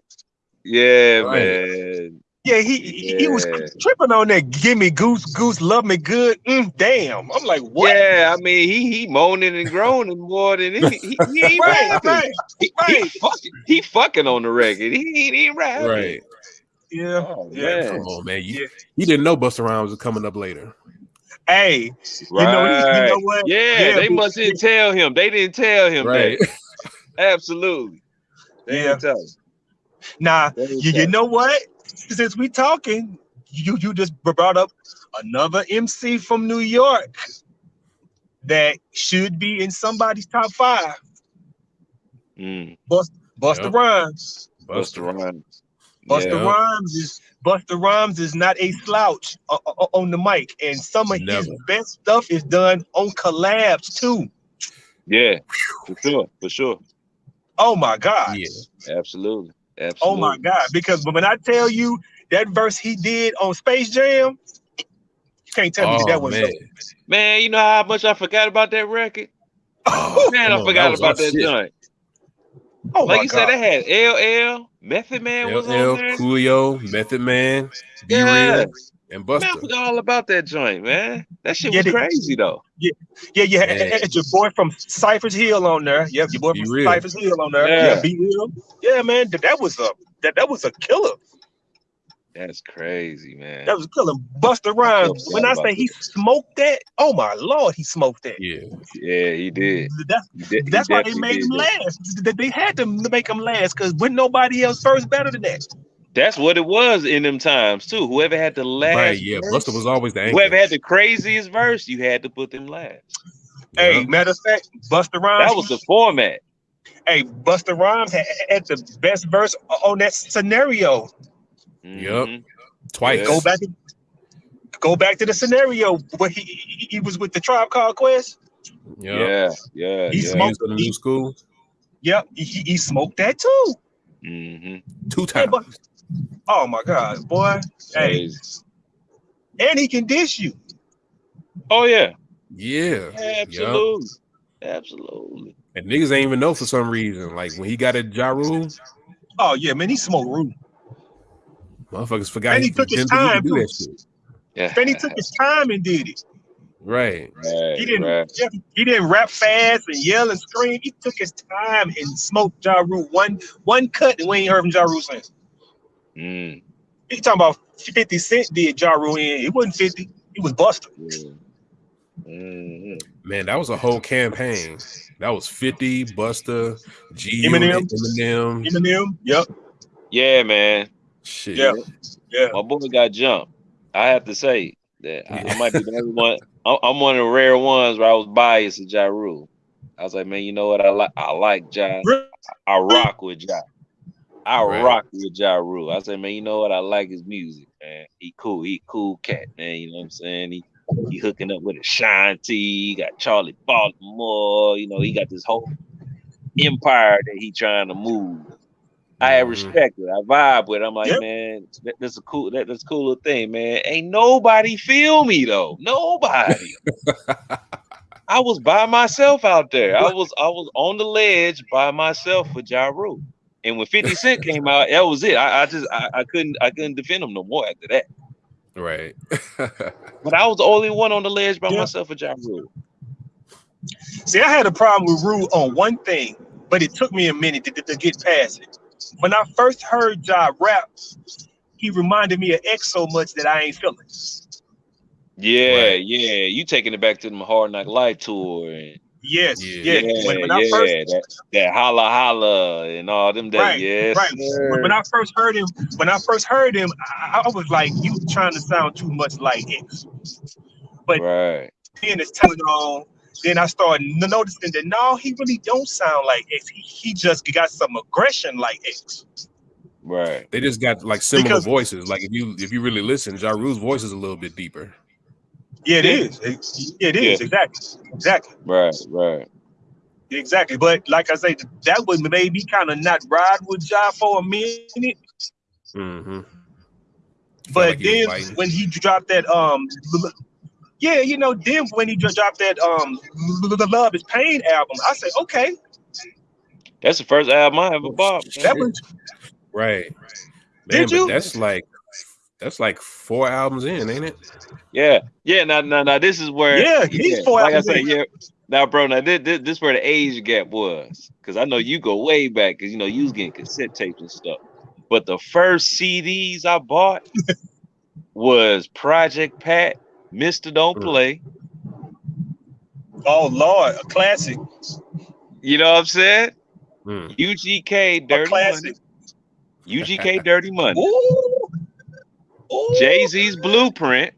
Yeah, Right. man. Yeah, he he- he was tripping on that. Give me goose, goose, love me good. Mm, damn. I'm like, what? Yeah, I mean, he he moaning and groaning more than he, he, he ain't Right, rapping. right, He, he fucking he fucking on the record. He ain't even rapping. Right. Yeah. Oh, Yeah. man. Come on, man. You, Yeah. you didn't know Busta Rhymes was coming up later. Hey, Right. you know, you know what? Yeah, Yeah, they must didn't tell him. They didn't tell him Right. that. Absolutely. They Yeah. didn't tell him. Nah, you, you know what? Since we talking, you you just brought up another MC from New York that should be in somebody's top five. Mm. Busta Yep. Rhymes. Busta Rhymes. Busta Yeah. Rhymes is Busta Rhymes is not a slouch o- o- on the mic, and some of his best stuff is done on collabs too. Yeah, for sure, for sure. Oh my god! Yeah. Absolutely. Absolutely. Oh my god! Because when I tell you that verse he did on Space Jam, you can't tell me Oh, that was man. Man, you know how much I forgot about that record? Oh, Man, come I on, forgot was about that shit. joint. Oh Like you god! said, they had LL, Method Man was LL, on there. Coolio, Method Man, Be Yeah. Real, and Man, I Busta. forgot all about that joint, man. That shit Yeah, was they- crazy though. yeah, yeah, had, Man. had your boy from Cypress Hill on there. Yep, your boy Be from real. Cypress Hill on there. Yeah. Yeah, B-Real. Yeah, man, that, that was a that, that was a killer. That's crazy, man. That was killing. Busta Rhymes. forgot When I say he smoked that, oh my lord, he smoked that. Yeah. yeah, he did. That's He did- he that's why they made did him that. last. They- They had to make him last because when nobody else first better than that. That's what it was in them times too. Whoever had the last, Right. Yeah. verse, Busta was always the anchor. whoever had the craziest verse, you had to put them last. Hey, Yeah. matter of fact, Busta Rhymes. That was the format. hey, Busta Rhymes had, had the best verse on that scenario. Yup. Mhm. twice. Yeah. Go back, go back to the scenario where he he, he was with the tribe called Quest. Yep. Yeah, yeah, He yeah. Smoked- was in the new school Yep, he, he- he smoked that too. hmm two Hey, times. but, Oh my God, boy! Hey, and he can dish you. Oh yeah, Yeah. absolutely, absolutely. And niggas ain't even know for some reason. Like when he got at Ja Rule, Oh yeah, man, he smoked root. motherfuckers forgot And he he, took his time, could do too. Yeah, Then he took his time and did it. Right. right, He didn't. right. He didn't rap fast and yell and scream. He took his time and smoked Ja Rule one one cut, and we ain't heard from Ja Rule since. Mm, He talking about 50 Cent did Ja Rule in. It wasn't 50. He was Busta. yeah. Mhm. Man, that was a whole campaign. That was 50, Busta, G Eminem. Eminem. Eminem. Yep. Yeah, man. Shit. Yeah. Yeah. My boy got jumped. I have to say that I, I might be the only one. I'm I'm one of the rare ones where I was biased to Ja Rule. I was like, man, you know what? I like I like Ja. I rock with Ja. I Right. rock with Ja Rule. I say, man, you know what? I like his music, man. He cool. He cool cat, man. You know what I'm saying? He he hooking up with Ashanti. He got Charli Baltimore. You know, he got this whole empire that he trying to move. I Mhm. respect it. I vibe with. it. I'm like, Yep. man, that, that's a cool. That, that's a cool little thing, man. Ain't nobody feel me though. Nobody. I was by myself out there. I was I was on the ledge by myself with Ja Rule. And when 50 Cent came out, that was it. I, I just I, I couldn't I couldn't defend him no more after that. Right. But I was the only one on the ledge by Yeah. myself with Ja Rule. See, I had a problem with Rule on one thing, but it took me a minute to, to, to get past it. When I first heard Ja rap, he reminded me of X so much that I ain't feeling. Yeah, Right. yeah. You taking it back to the Hard Knock Life tour and Yes, Yeah. yeah. When, when I yeah, first that, that holla holla and all them days. Right, yes, right. sir. When, when I first heard him, when I first heard him, I, I was like, "You trying to sound too much like X." but- right. Then it's telling on. Then I started noticing that no, he really don't sound like X. He, he just got some aggression like X. Right. they just got like similar Because- voices. Like if you if you really listen, Ja Rule's voice is a little bit deeper. Yeah, it Yeah. is. It, it is exactly, exactly, Right. Right. exactly. But like I say, that would maybe kind of not ride with Ja for a minute. Mm-hmm. But then when he dropped that, um, yeah, you know, then when he dropped that, um, the Love Is Pain album, I said, okay, That's the first album I ever bought. man. that was right. Did Man, but you? that's like that's like four albums in, ain't it? Yeah. Yeah. Now, now, now, this is where. Yeah, he's four Like I albums said, in. yeah. Now, bro, now this, this, this where the age gap was, because I know you go way back, because you know you was getting cassette tapes and stuff. But the first CDs I bought was Project Pat, Mister Don't Mm. Play. oh Lord, a classic, You know what I'm saying? Mm. UGK a Dirty classic. Money. UGK Dirty Money. Ooh, Ooh. Jay Z's Blueprint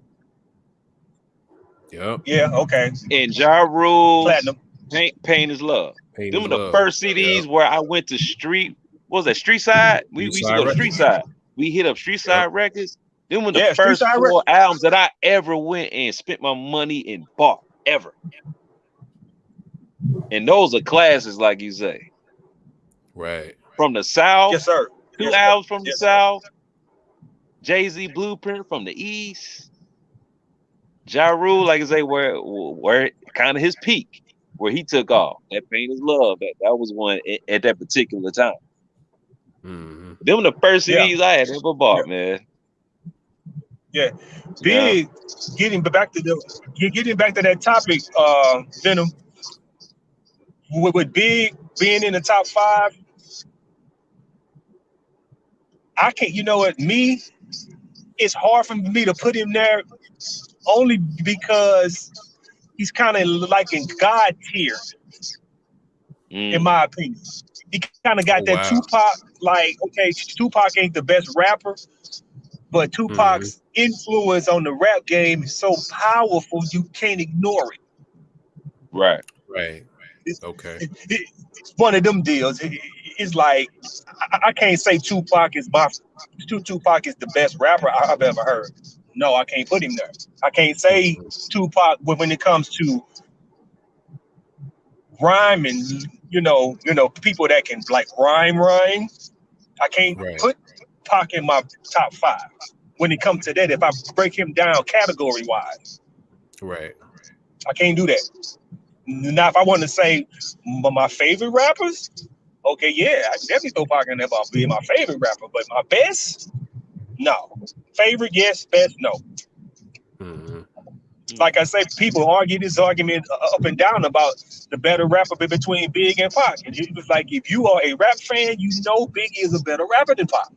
Yep. Yeah, okay, and Ja Rule's platinum. Pain, Pain is Love. Pain Them is were the Love. first CDs where I went to street. What was that? Street side. We, we used to go to Street street side. We hit up street side records. Them were the Yeah, first Side four albums that I ever went and spent my money and bought ever. And those are classes, like you say, Right. from the South. Yes, sir. two Yes, sir. albums from the sir. South. Jay Z Blueprint from the East. Ja Rule, like I say, where where kind of his peak, where he took off. That Pain is Love. That, that was one at, at that particular time. hmm Them the first Yeah. CDs I had ever bought, man. Yeah. Big getting back to the get- getting back to that topic, uh, Venom. With, with Big being in the top five, I can't. You know what? Me, it's hard for me to put him there, only because he's kind of like in God tier, Mm. in my opinion. He kind of got Oh, that wow. Tupac, like okay, Tupac ain't the best rapper, but Tupac's influence on the rap game is so powerful you can't ignore it. Right. Right. Okay. It- it- it's one of them deals. It- it's like I, I can't say Tupac is my Tu- Tupac is the best rapper I- I've ever heard. No, I can't put him there. I can't say Tupac when, when it comes to rhyming. You know, you know, people that can like rhyme, rhyme. I can't Right. put Pac in my top five. When it comes to that, if I break him down category wise, Right. I can't do that. Now, if I want to say my favorite rappers, okay, yeah, I can definitely throw Pac in there about being my favorite rapper. But my best, no. Favorite, yes. Best, no. hmm Like I say, people argue this argument uh, up and down about the better rapper between Big and Pac. And it was like, if you are a rap fan, you know Biggie is a better rapper than Pac.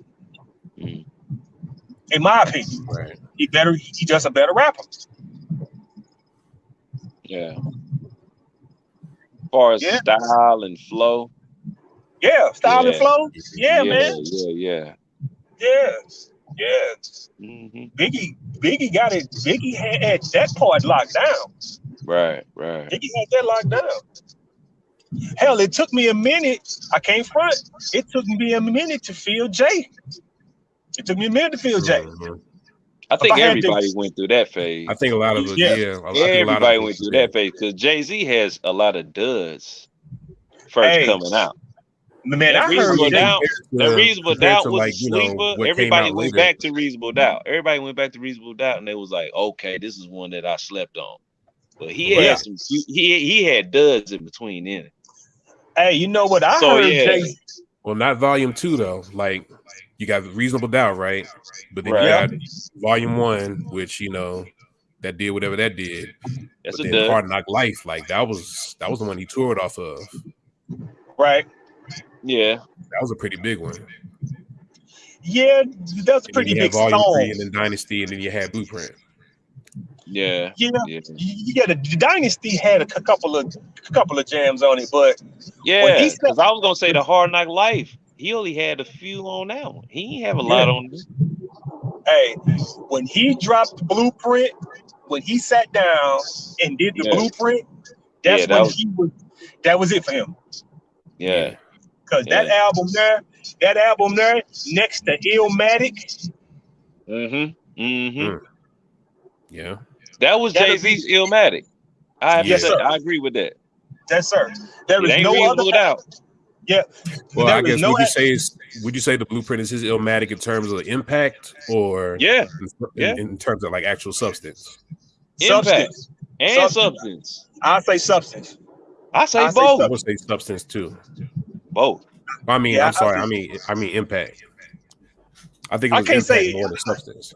Mhm. In my opinion, Right. he better. He just a better rapper. Yeah. As far as Yeah. style and flow. Yeah, style and flow. Yeah, yeah, man. Yeah, yeah. Yeah, yeah. hmm Biggie, Biggie got it. Biggie had, had that part locked down. Right, right. Biggie had that locked down. Hell, it took me a minute. I can't front. It took me a minute to feel Jay. It took me a minute to feel Jay. Mhm. I think I had to- everybody went through that phase. I think a lot of us, Yeah. yeah. I think a lot of Everybody went through that phase because Jay Z has a lot of duds first Hey, coming out. Man, That I heard reasonable doubt. That reasonable doubt was like, a you know, sleeper. Everybody went later. back to reasonable doubt. Everybody went back to reasonable doubt, and they was like, "Okay, this is one that I slept on." But he Right. had some. He he he had duds in between in. Hey, you know what I So, heard? yeah. Jay. Well, not volume two though. Like you got reasonable doubt, right? But then Right. you got volume one, which you know that did whatever that did. That's but a then dud. Hard Knock Life, like that was that was the one he toured off of. Right? Yeah, That was a pretty big one. Yeah, that's a And pretty you big had volume three, and then Dynasty, and then you had Blueprint. yeah, Yeah, yeah, yeah. The Dynasty had a couple of a couple of jams on it, but yeah. Because I was gonna say the Hard Knock Life. He only had a few on that one. He didn't have a lot on this. hey, when he dropped Blueprint, when he sat down and did the Yeah. Blueprint, that's Yeah, that when was- he was. That was it for him. Yeah, Cause that album there, that album there, next to Illmatic, mm-hmm, mm-hmm. Mm. Yeah. That was Jay Z's Illmatic. I have to Yes, sir. I agree with that. yes sir. There It is ain't no other. reasonable doubt. Yeah, Well, there I guess no would you act- say is would you say the Blueprint is his Illmatic in terms of the impact, or Yeah, in, Yeah. in, in terms of like actual substance? impact substance. and Substance. substance. I say substance. I say I say both. I would say substance too. Both. I mean, Yeah, I I'm sorry. think- I mean, I mean impact. I think it I can't impact say- more than substance.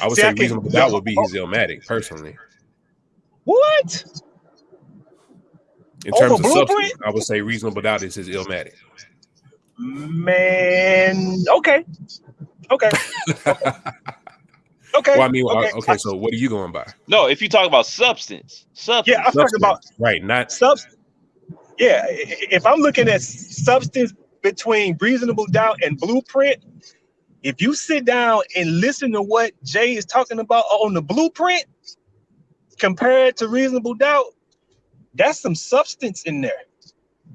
I would See, say can't- reasonable doubt would be his Illmatic personally. What? In Over terms of Blueprint? substance, I would say reasonable doubt is his Illmatic. Man, okay, okay, okay. well, I mean, okay. Uh, okay. So what are you going by? No, if you talk about substance, substance. Yeah, I'm talking about Substance, right? Not substance. Yeah, if I'm looking at substance between reasonable doubt and blueprint, if you sit down and listen to what Jay is talking about on the blueprint compared to reasonable doubt, that's some substance in there.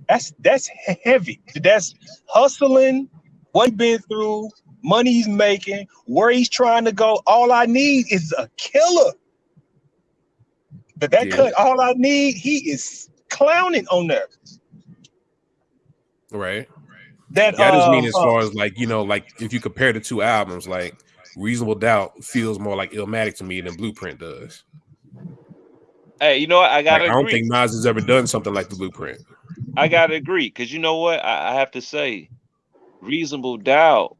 That's that's heavy. That's hustling, what he's been through, money he's making, where he's trying to go. All I need is a killer. But that Yeah. cut, all I need, he is clowning on there. right. That Yeah, I just uh, mean as uh, far as like you know, like if you compare the two albums, like reasonable doubt feels more like Illmatic to me than Blueprint does. Hey, you know what? I gotta I don't think Nas has ever done something like the Blueprint. I gotta agree because you know what? I, I have to say, reasonable doubt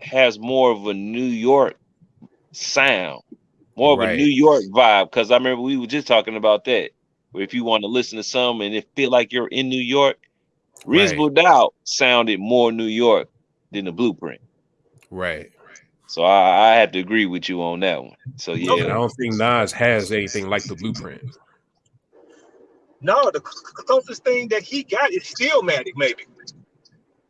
has more of a New York sound, more of Right. a New York vibe. Because I remember we were just talking about that. Where if you want to listen to something and it feel like you're in New York, reasonable doubt sounded more New York than the blueprint. Right. So I, I have to agree with you on that one. So yeah, And I don't think Nas has anything like the Blueprint. no, the closest thing that he got is Stillmatic, maybe.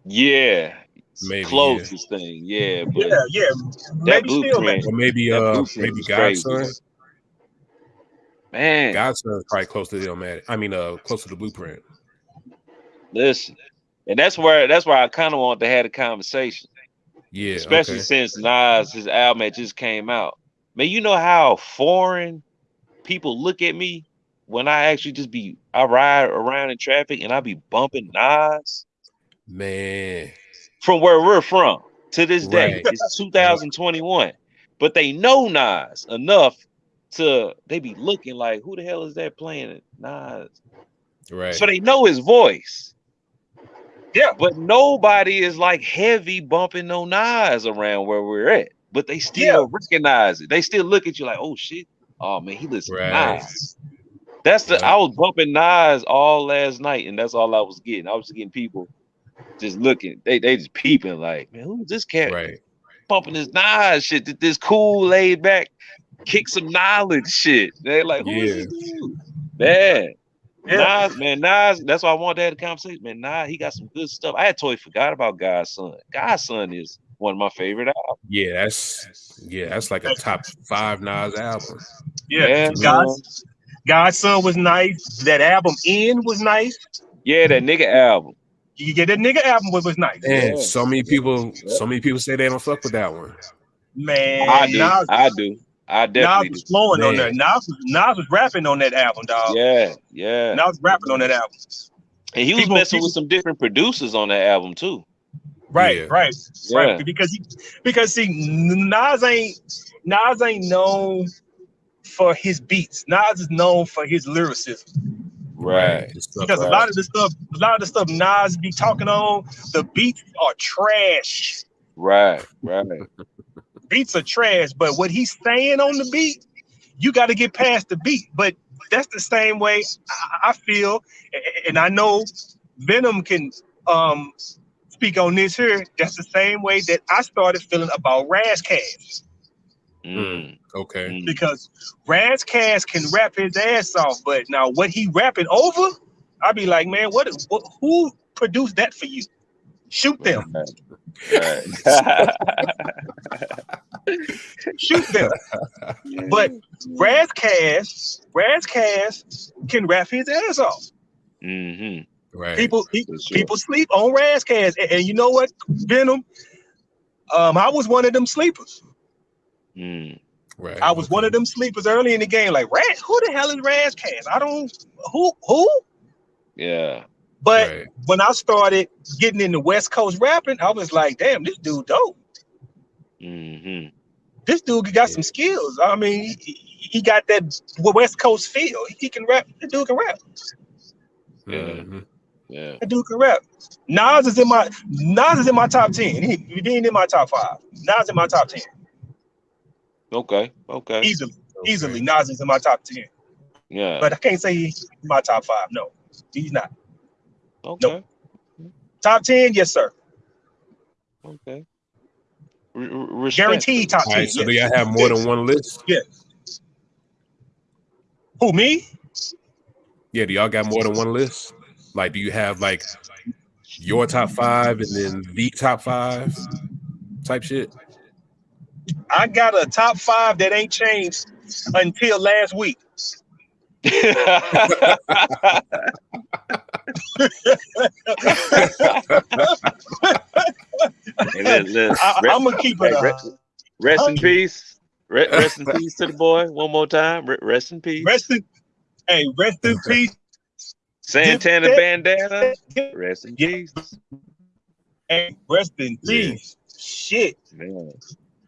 yeah, Maybe, closest thing, yeah. But Yeah, yeah, that maybe blueprint, Or maybe uh maybe was crazy. Man. God's Son is probably close to the Illmatic. I mean uh close to the Blueprint. Listen, and that's where that's where I kind of want to have a conversation, Yeah. especially okay. since Nas his album just came out. Man, you know how foreign people look at me when I actually just be I ride around in traffic and I be bumping Nas Man. from where we're from. to this day. Right. It's 2021, but they know Nas enough to they be looking like, who the hell is that playing it? Nas. Right. So they know his voice, Yeah. but nobody is like heavy bumping no Nas around where we're at. But they still recognize it. They still look at you like, oh shit, oh man, he listen to Right. Nas. That's the Yeah. I was bumping Nas all last night, and that's all I was getting. I was just getting people just looking, they they just peeping like, man, who's this cat right. bumping this Nas shit? th- This cool, laid back, kick some knowledge shit. They're like, who is this dude? Man, Yeah. Nas, man, Nas, that's why I wanted to have a conversation. Man, Nas, he got some good stuff. I had totally forgot about God's Son. God's Son is one of my favorite albums. Yeah, that's yeah, that's like a top five Nas album. Yeah. Yeah, God's God's Son was nice. That album in was nice. Yeah, that nigga album. You get that nigga album was, was nice. Man, Yeah. so many people, so many people say they don't fuck with that one. Man, I do. Nas, I do. I Nas definitely was do. flowing on that. there. Nas was, Nas was rapping on that album, dog. Yeah, yeah. Nas was rapping on that album. And he was People- messing people- with some different producers on that album too. Right, Yeah. right, Yeah. right. Because he, because see, Nas ain't Nas ain't known for his beats. Nas is known for his lyricism. Right. The stuff- Because a lot of the stuff, a lot of the stuff Nas be talking on, the beats are trash. Right. Right. Beats are trash, but what he's saying on the beat, you got to get past the beat. But that's the same way I, I feel, and I know Venom can um speak on this here. That's the same way that I started feeling about Ras Kass Mm, okay. mm. because Ras Kass can rap his ass off, but now what he rapping over, I'd be like, man, what, what who produced that for you? Shoot them, Right. shoot them. But Ras Kass, Razcast can rap his ass off. hmm Right. People, pe- For sure. people sleep on Ras Kass, and, and you know what, Venom? Um, I was one of them sleepers. Mm. right. I was one of them sleepers early in the game. Like, Ras, who the hell is Ras Kass? I don't who who. Yeah. But Right. when I started getting into West Coast rapping, I was like, damn, this dude dope. hmm This dude got some skills. I mean, he, he got that West Coast feel. He can rap. That dude can rap. Yeah. Mhm. Yeah. That dude can rap. Nas is in my Nas is in my top ten. He, he ain't in my top five. Nas in my top ten Okay. Okay. easily. Okay. Easily, Nas is in my top ten. Yeah. But I can't say he's in my top five. No, he's not. Okay. Top ten, yes sir. Okay. R- r- Guaranteed top ten. right. So yes. do y'all have more than one list? Who me? Yeah. Do y'all got more than one list? Like, do you have like your top five and then the top five type shit? I got a top five that ain't changed until last week. Hey, let- let- I, I'm gonna keep it. hey, Uh, rest in peace. Re- Rest in peace to the boy. One more time. Re- Rest in peace. rest in, hey, rest in peace. Santana Dip- bandana. Rest in peace. Hey, rest in Yeah. peace. Shit. Man.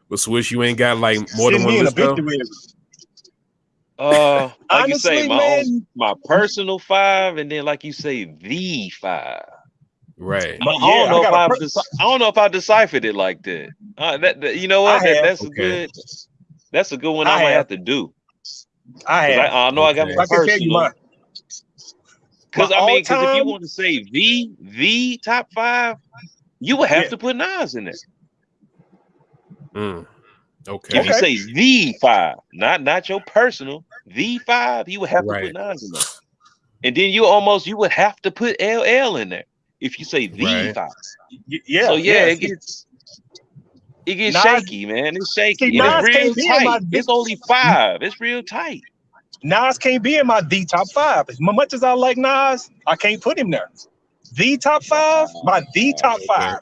But Swish, you ain't got like more Send than one me in a list though? victory. Uh, like you say, my man, own, my personal five, and then like you say, the five. Right. I, My- I don't know I if got per- deci- I don't know if I deciphered it like that. Uh, that, that- you know what? That, have. that's a good. That's a good one. I I might have. have to do. I I, have. I know I got Okay. my I can tell you personal. Because I mean, because if you want to say the the top five, you would have Yeah. to put Nas in there. Mm. Okay. If you say the five, not not your personal, the five, you would have Right. to put Nas in there. And then you almost you would have to put LL in there if you say the Right. five. y- yeah. so yeah, yeah. it gets it gets Nas- shaky, man. It's shaky. See, Nas it's real can't be my tight. It's only five. It's real tight. Nas can't be in my D top five. As much as I like Nas, I can't put him there. The top five, my the top five.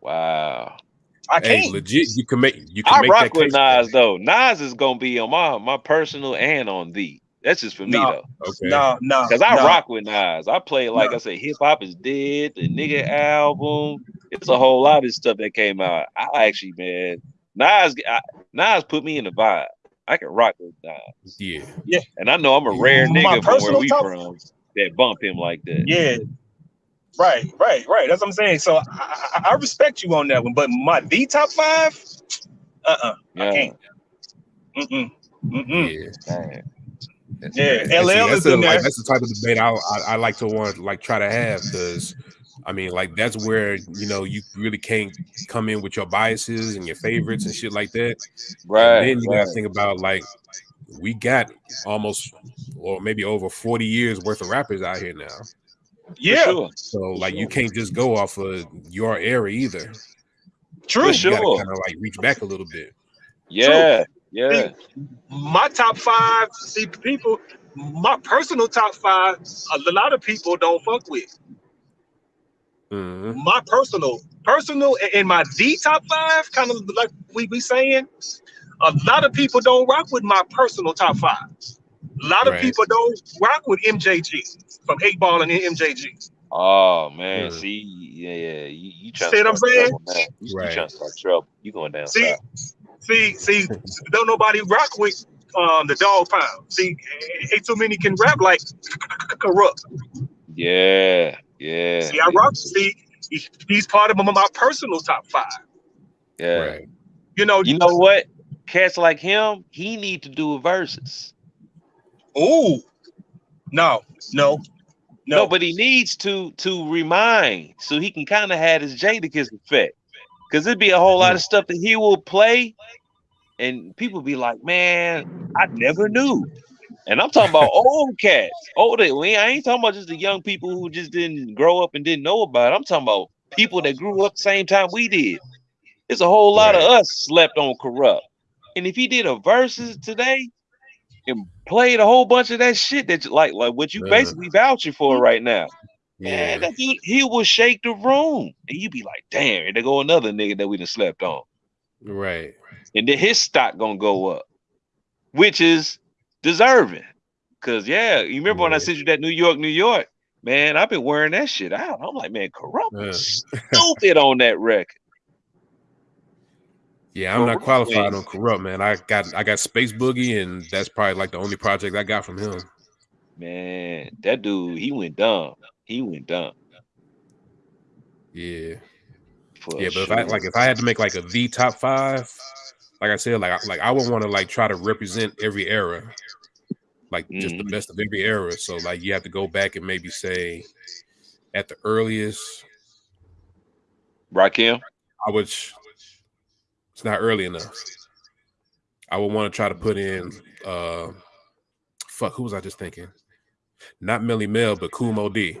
Wow. I Hey, can't. legit, you can make you can I make rock that with case. Nas though. Nas is gonna be on my my personal and on the. That's just for me No. though. Okay. No, no. Cause I no. rock with Nas. I play like No. I said, hip hop is dead. The nigga album, It's a whole lot of stuff that came out. I actually, man, Nas, I, Nas put me in the vibe. I can rock with Nas. Yeah. yeah. And I know I'm a rare My nigga from where we top- from that bump him like that. Yeah. Right, right, right. That's what I'm saying. So I, I, I respect you on that one, but my the top five, uh, uh I Yeah. can't. Mm-mm. Mm-mm. Yeah. That's Yeah, crazy. See, LL that's, is the, in there. like, that's the type of debate I, I, I like to want like try to have because I mean like that's where you know you really can't come in with your biases and your favorites and shit like that. Right. and then you right. gotta think about like we got almost or maybe over 40 years worth of rappers out here now. For Yeah, sure. So like you can't just go off of your era either. true. For You Sure. kind of like reach back a little bit. Yeah. Yeah. My top five, see, people, my personal top five, a lot of people don't fuck with. Mhm. My personal, personal, and my D top five, kind of like we be saying, a lot of people don't rock with my personal top five. A lot of Right. people don't rock with MJG from Eight Ball and MJG. Oh man, Mm. see, yeah, yeah. You, you trying See to what I'm saying? trouble, man. You, you Right. trying to start trouble. You going down See, south. see, see, don't nobody rock with um the dog pound. See, ain't too many can rap like Kurupt. Yeah, yeah. See, I rock. See, he's part of my, my personal top five. Yeah. Right. You know, You know what? Cats like him, he need to do verses. Ooh, no, no, No, no. but he needs to to remind so he can kind of have his Jadakiss effect. Cause it'd be a whole lot of mm. stuff that he will play, and people be like, "Man, I never knew." And I'm talking about old cats, Old I ain't talking about just the young people who just didn't grow up and didn't know about it. I'm talking about people that grew up the same time we did. There's a whole lot of us slept on Kurupt. And if he did a verses today and played a whole bunch of that shit that you- like like what you Yeah. basically vouching for right now, man, Yeah. that dude, he will shake the room. And you be like, damn, and there go another nigga that we done slept on. Right. And then his stock gonna go up, which is deserving. Cause yeah, you remember when I sent you that New York, New York, man, I've been wearing that shit out. I'm like, man, Kurupt was stupid on that record. Yeah, I'm not qualified on Kurupt, man. I got I got Space Boogie, and that's probably like the only project I got from him. Man, that dude, he went dumb. He went dumb. Yeah. For Yeah, but if. I like if I had to make like a the top five, like I said, like I, like I would want to like try to represent every era, like just the Mhm. best of every era. So like you have to go back and maybe say at the earliest, Rakim, I would. It's not early enough. I would want to try to put in. uh Fuck, who was I just thinking? Not Melle Mel, but Kool Moe Dee.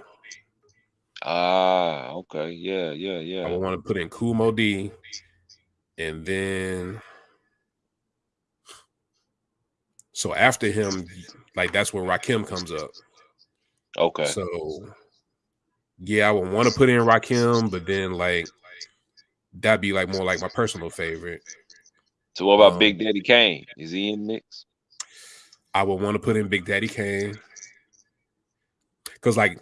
Ah, okay, yeah, yeah, yeah. I would want to put in Kool Moe Dee, and then so after him, like that's where Rakim comes up. Okay, So yeah, I would want to put in Rakim, but then like that'd be like more like my personal favorite. so what about um, Big Daddy Kane? Is he in mix? I would want to put in Big Daddy Kane. Cause like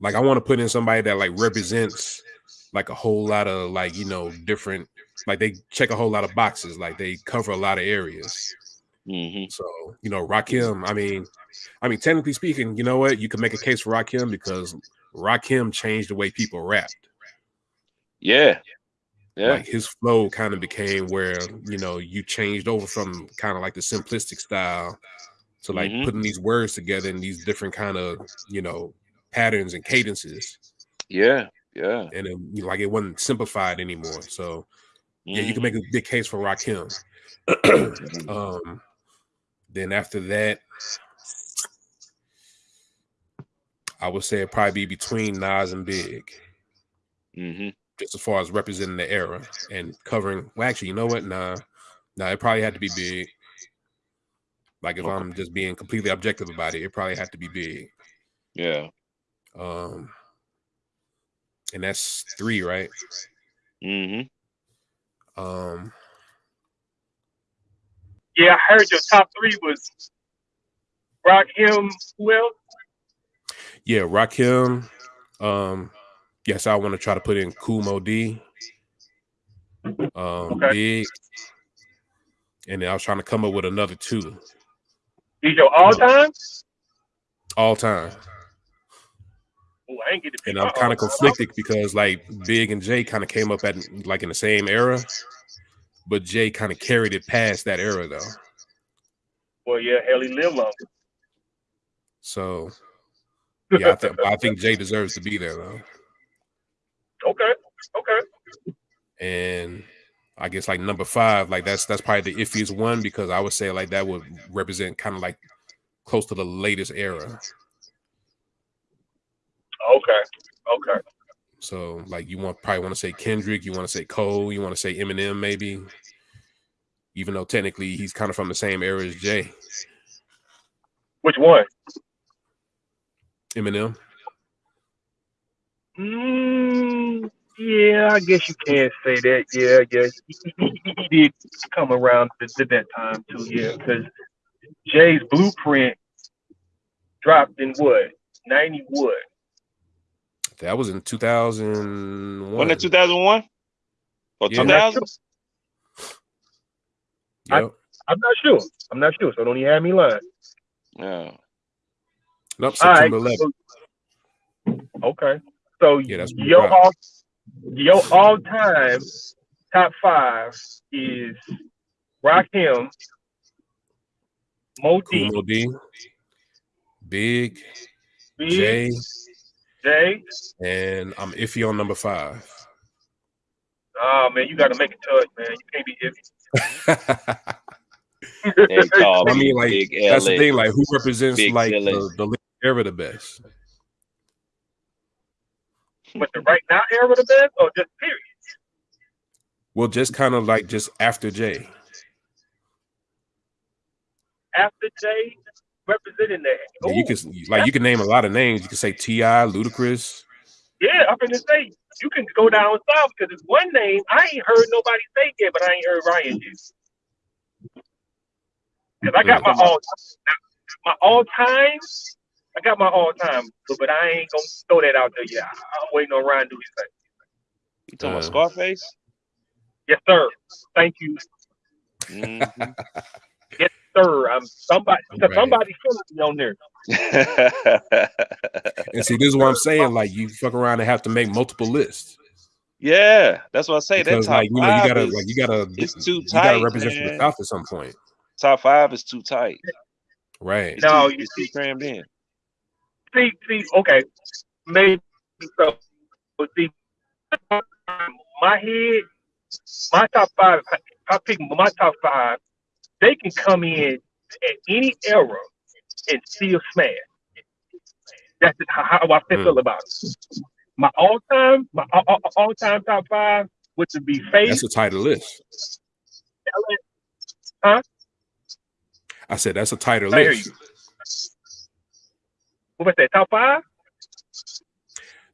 like I want to put in somebody that like represents like a whole lot of like you know different like they check a whole lot of boxes like they cover a lot of areas hmm so you know Rakim I mean I mean technically speaking you know what you can make a case for Rakim because Rakim changed the way people rapped Yeah, yeah, like his flow kind of became where you know you changed over from kind of like the simplistic style to like Mhm. putting these words together in these different kind of you know patterns and cadences yeah, yeah. and you know, like it wasn't simplified anymore so yeah you can Mhm. make a big case for Rakim um then after that I would say it'd probably be between Nas and Big Mhm. Just as far as representing the era and covering. Well, actually, you know what? Nah, nah, it probably had to be big. Like if Okay. I'm just being completely objective about it, it probably had to be big. Yeah. Um, and that's three, right? hmm Um, Yeah, I heard your top three was Rock him. Who else? yeah, Rakim, um, Guess I want to try to put in Kool Moe Dee, um, Okay. Big, and then I was trying to come up with another two He's your all time. all time. Oh, I ain't get to And I'm kind of conflicted because like Big and Jay kind of came up at like in the same era, but Jay kind of carried it past that era though. Well, yeah, hell, he lived long. So yeah, I, th- I think Jay deserves to be there though. Okay, okay. And I guess like number five, like that's that's probably the iffiest one because I would say like that would represent kind of like close to the latest era. Okay. Okay. So like you want probably want to say Kendrick, you want to say Cole, you want to say Eminem maybe, even though technically he's kind of from the same era as Jay. Which one? Eminem. Mm, yeah, I guess you can say that. Yeah, I guess he- he did come around to, to that time too. Yeah, because Jay's blueprint dropped in what ninety what? That was in 2001. Wasn't 2001 or 2000? Yep. I'm not sure. I'm not sure. So don't even have me lying. Yeah. Nope, All right. September 11th. so- okay. So Yeah, that's when it your all your all time top five is Rakim, Mo Kool D, Moe Dee, Big, Big, Jay, Jay. and I'm iffy on number five. Oh man, you got to make a touch, man. You can't be iffy. They I mean, like Big that's the thing. Like, who represents Big like LA. the, the latest era the best? But the right now era the best, or just period? Well, just kind of like just after Jay. After Jay representing that. Yeah, you can like you can name a lot of names. You can say T.I., Ludacris. yeah, I'm gonna say you can go down south because it's one name I ain't heard nobody say yet, but I ain't heard Ryan do. Because I got my all my all time. I got my all time, but, but I ain't gonna throw that out there yet. I- I'm waiting on Ryan to do his thing. You talking about. Scarface? Yes, sir. Thank you, Mhm. sir. I'm somebody. Right. Somebody feeling me on there. And see, this is what I'm saying. Like you fuck around and have to make multiple lists yeah, that's what I say. That top like you know, you gotta is- like you gotta it's too you gotta represent for the. South at some point, top five is too tight. right? It's No, too, you it's too see- crammed in. See, see, okay, maybe so. But see, my head, my top five. if I pick my top five. They can come in at any era and still smash. That's how, how I feel Mm. about it. My all time, my all, all time top five, which would be Faith, That's a tighter list. Huh? I said that's a tighter list. What was that? Top five?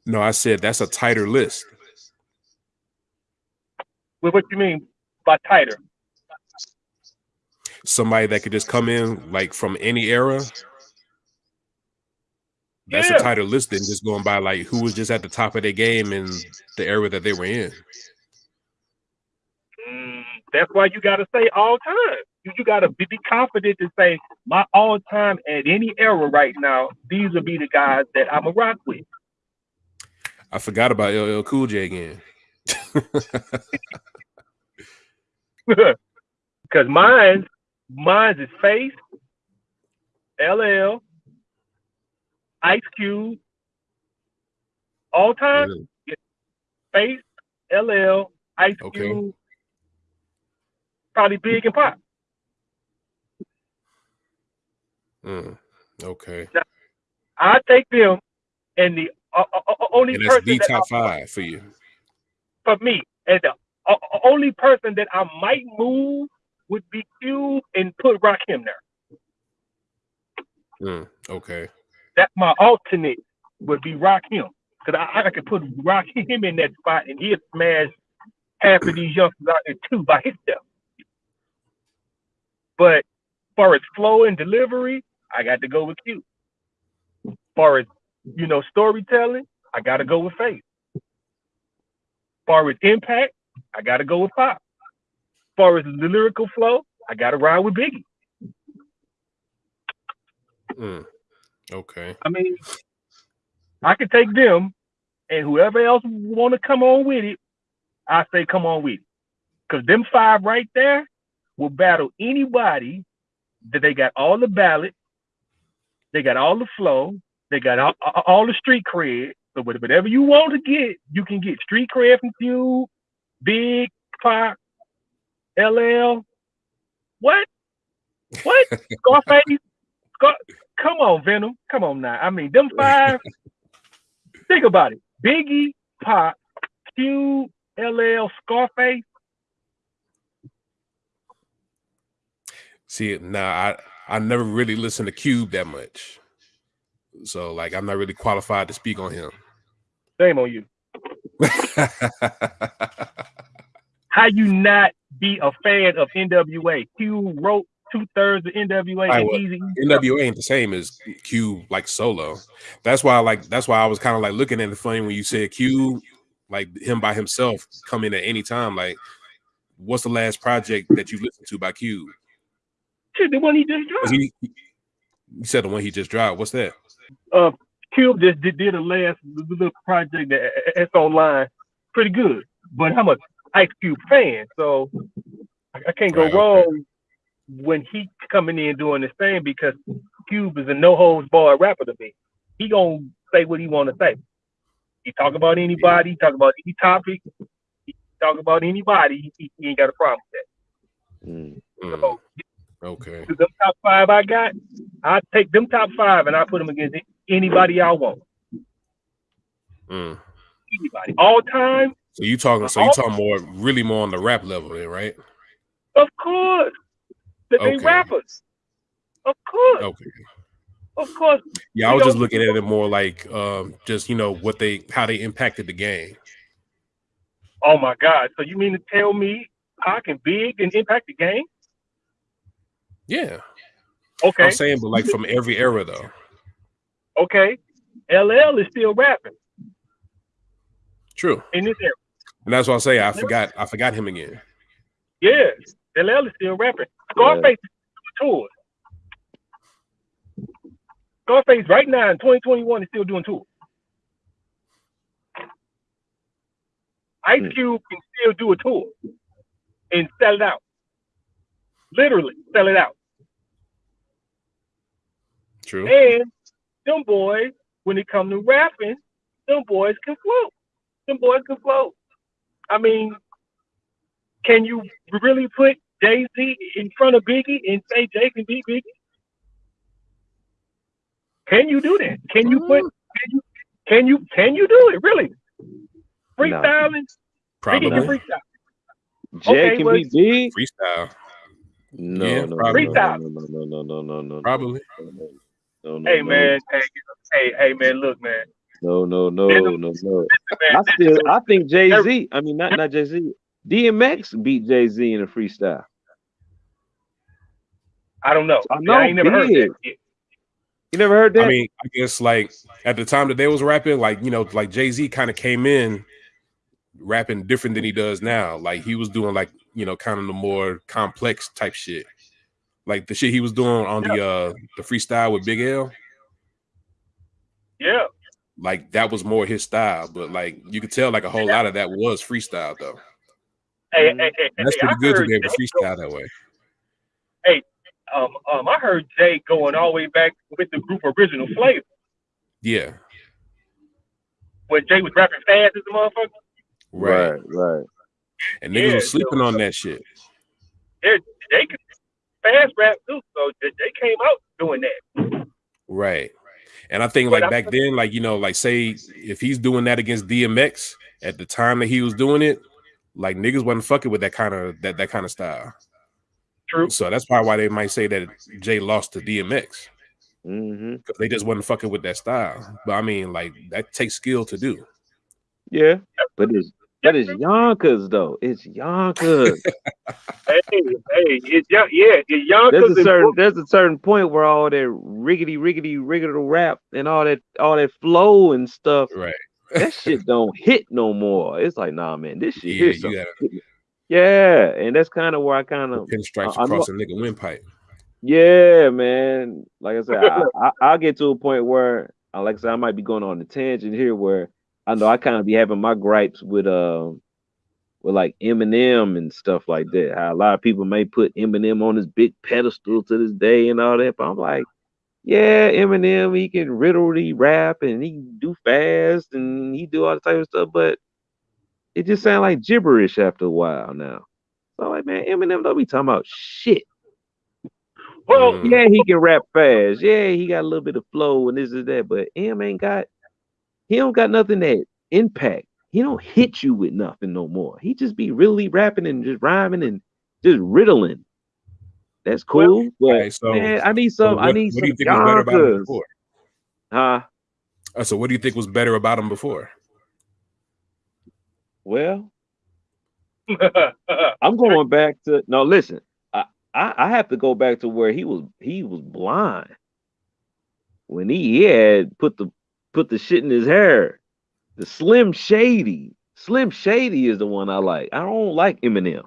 No, I said that's a tighter list. What, what you mean by tighter? Somebody that could just come in like from any era. That's Yeah. a tighter list than just going by like who was just at the top of their game in the era that they were in. Mm, that's why you got to say all time. You, you got to be, be confident to say my all time at any era right now. These will be the guys that I'm a rock with. I forgot about LL Cool J again. Because mine, mine is Faith, LL, Ice Cube, all time. Mm, Faith, LL, Ice Okay. Cube, probably Big and Pop. Mm, okay. I take them, and the uh, uh, uh, only And that's person the that top I- five for you. for me, and the uh, uh, only person that I might move would be Cube and put Rakim there. Mm, okay. That's my alternate would be Rakim Because I, I could put Rock him in that spot and he'd smash half of these youngsters out there too by himself. But as far as flow and delivery, I got to go with Cube. As far as, you know, storytelling, I got to go with Faith. As far as impact, I gotta go with Pop. As far as the lyrical flow, I gotta ride with Biggie. Mm. Okay. I mean, I could take them, and whoever else want to come on with it, I say come on with it. Because them five right there will battle anybody that they got all the ballots, they got all the flow, they got all, all the street cred. So whatever you want to get, you can get street cred from Cube, Big, Pop, LL. What? What? Scarface? Scar- Come on, Venom. Come on now. I mean, them five. think about it. Biggie, Pop, Q, LL, Scarface. See, now I I never really listened to Cube that much, so like I'm not really qualified to speak on him. Shame on you. How you not be a fan of NWA? Cube wrote two thirds of NWA Right, and well, Eazy. NWA ain't the same as Cube like solo. That's why like that's why I was kind of like looking at the funny when you said Cube, like him by himself come in at any time. Like, what's the last project that you listened to by Cube? Shit, the one he just dropped. he, you said the one he just dropped. What's that? Uh, Cube just did, did a last little project that it's online, pretty good. But I'm a Ice Cube fan, so I, I can't go Right, okay. wrong when he coming in doing this thing because Cube is a no holds barred rapper to me. He gonna say what he want to say. He talk about anybody, he talk about any topic, he talk about anybody. He, he ain't got a problem with that. Mm, So- okay. Them top five I got, I take them top five and I put them against anybody I want. Mm. Anybody, all time, So you talking? So you talking more, really more on the rap level, then, right? of course. That they rappers, of course, Okay. of course. Yeah, I was just looking at it more like, um, just you know what they, how they impacted the game. Oh my God! So you mean to tell me I can big and impact the game? Yeah, Okay, I'm saying, but like from every era though. okay. LL is still rapping True, in this era. and that's what I say. I forgot, I forgot him again. Yeah, LL is still rapping. Scarface is doing tours. Scarface right now in 2021 is still doing tours. Ice Hmm. Cube can still do a tour and sell it out. Literally sell it out. True. And them boys, when it come to rapping, them boys can float. Them boys can float. I mean, can you really put Jay Z in front of Biggie and say Jay can beat Biggie? Can you do that? Can you put? Can you? Can you? Can you do it? Really? Freestyling. Biggie can freestyle. Jay Okay, can well- be big. freestyle. No, Yeah, no, no, probably. no, Freestyle. no, no, no, no, no, no, no, Probably. no, no, Hey no, man. Hey, hey, hey man. Look, man. No, no, no, Venom. no, no. I still, I think Jay Z. I mean, not not Jay Z. DMX beat Jay Z in a freestyle. I don't know. I I, know, ain't never heard big. that. yet. You never heard that? I mean, I guess like at the time that they was rapping, like you know, like Jay Z kind of came in rapping different than he does now. Like he was doing like you know, kind of the more complex type shit, like the shit he was doing on the uh the freestyle with Big L. Yeah. Like that was more his style, but like you could tell like a whole lot of that was freestyle though. Hey, hey, hey, that's hey, I pretty good to heard be able to Jay freestyle that way. Hey, um, um, I heard Jay going all the way back with the group Original Flavor Yeah, when Jay was rapping fast as a motherfucker. right. right, right. And niggas Yeah, was sleeping on that shit. They they could fast rap too, so they, they came out doing that. Right. And I think But like I- back then, like you know, like say if he's doing that against DMX at the time that he was doing it, like niggas wasn't fucking with that kind of that that kind of style. True. So that's probably why they might say that Jay lost to DMX Mm-hmm. because they just wasn't fucking with that style. But I mean, like that takes skill to do. Yeah, but it's but it's Yonkers though. It's Yonkers. Hey, hey, it's young, yeah, it's Yonkers. there's a certain there's a certain point where all that riggedy riggedy riggedy rap and all that all that flow and stuff Right. that shit don't hit no more. It's like, nah, man, this shit Yeah, hits you gotta Yeah, and that's kind of where I kind of pinstripes I- I know- across a nigga windpipe. Yeah, man. Like I said, I, I, I'll get to a point where, uh, like I said, I might be going on a tangent here where I know I kind of be having my gripes with um with like Eminem and stuff like that. How a lot of people may put Eminem on this big pedestal to this day and all that, but I'm like, yeah, Eminem, he can riddle rap and he can do fast and he do all the type of stuff, but it just sounds like gibberish after a while now. So like, man, Eminem don't be talking about shit. Well. Yeah, he can rap fast. Yeah, he got a little bit of flow and this and that, but M ain't got he don't got nothing that impact. He don't hit you with nothing no more. He just be really rapping and just rhyming and just riddling. That's cool, but Alright, so- man, I need So some. I what, need what do you some think was better about him before? Huh? Uh, so what do you think was better about him before? Well, I'm going back to no. Listen, I, I I have to go back to where he was he was blind when he, he had put the put the shit in his hair. The Slim Shady, Slim Shady is the one I like. I don't like Eminem.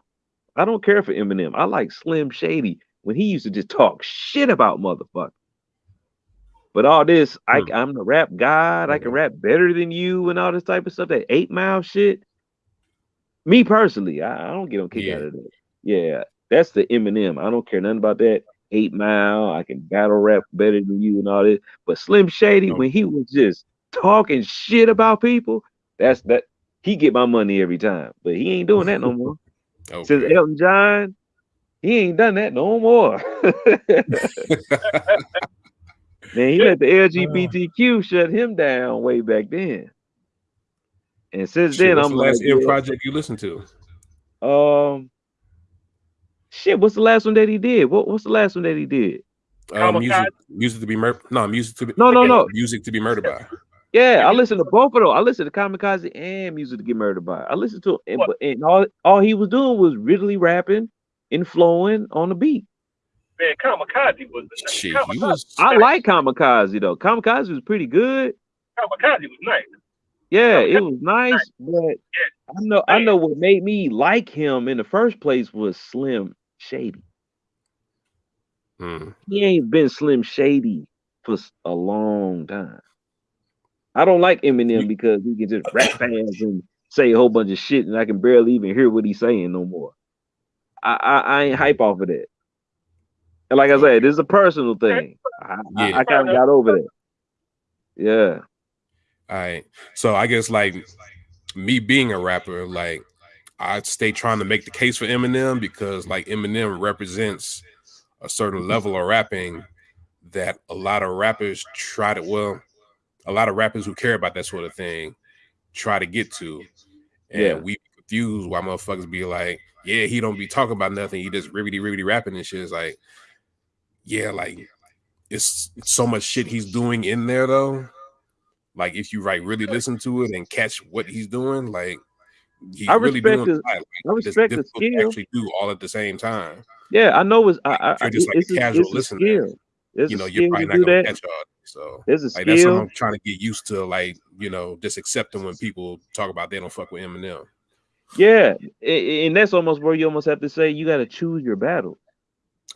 I don't care for Eminem. I like Slim Shady when he used to just talk shit about motherfuckers. But all this, I, Hmm. I'm the rap god. I can rap better than you and all this type of stuff. That eight mile shit. Me personally, I, I don't get on kick Yeah. out of that. Yeah, that's the Eminem. I don't care nothing about that. Eight mile, I can battle rap better than you and all this. But Slim Shady, when he was just talking shit about people, that's that he get my money every time. But he ain't doing that no more. Since Elton John, he ain't done that no more. Man, he let the LGBTQ shut him down way back then. And since Shit, then, I'm the last like, yeah, project you listen to? um, shit. What's the last one that he did? What, what's the last one that he did? Uh, music, music to be murdered. No, music to be No, no, no. music to be murdered by. Yeah, I listened to both of those. I listened to Kamikaze and Music to Get Murdered by. I listened to and, but- and all all he was doing was really rapping and flowing on the beat. man, Kamikaze was Shit, Kamikaze, he was. I like Kamikaze though. Kamikaze was pretty good. Kamikaze was nice. Yeah, Yeah, it was nice, but I know I know what made me like him in the first place was Slim Shady. Mm. He ain't been Slim Shady for a long time. I don't like Eminem because he can just rap fast and say a whole bunch of shit, and I can barely even hear what he's saying no more. I I, I ain't hype off of that. And like I said, this is a personal thing. I, I, I kind of got over that. Yeah. All right. So I guess like me being a rapper, like I stay trying to make the case for Eminem because like Eminem represents a certain mm-hmm. level of rapping that a lot of rappers try to well, a lot of rappers who care about that sort of thing try to get to. And Yeah. we confused why motherfuckers be like, yeah, he don't be talking about nothing. He just ribbity ribbity rapping and shit. It's like, yeah, like it's so much shit he's doing in there though. Like if you like really listen to it and catch what he's doing, like he's I really respect doing his- Like, I respect the difficult to skill. actually do all at the same time. Yeah, I know it's I, I, you're just like a it's casual it's listener, skill. There's you know, you're probably not gonna that. catch all. So There's a like that's what I'm trying to get used to, like you know, just accepting when people talk about they don't fuck with Eminem. Yeah, and that's almost where you almost have to say you got to choose your battle.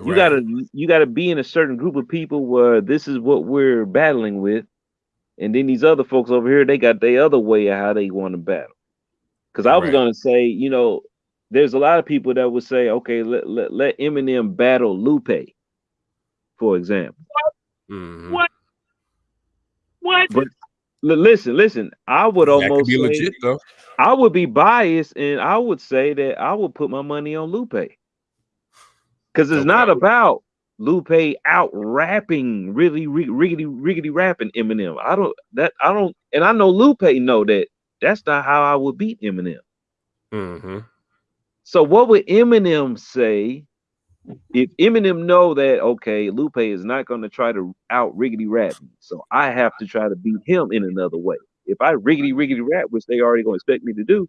You Right. gotta you gotta be in a certain group of people where this is what we're battling with, and then these other folks over here they got their other way of how they want to battle. Because I was Right. gonna say, you know, there's a lot of people that would say, okay, let let, let Eminem battle Lupe, for example. Mhm. What? What? But L- listen, listen, I would That almost be say, legit though. I would be biased, and I would say that I would put my money on Lupe. Because it's not about Lupe out rapping, really rig- riggedy riggedy rapping Eminem. I don't that I don't, and I know Lupe know that that's not how I would beat Eminem. hmm So what would Eminem say if Eminem know that okay, Lupe is not going to try to out riggedy rap me, so I have to try to beat him in another way. If I riggedy riggedy rap, which they already going to expect me to do,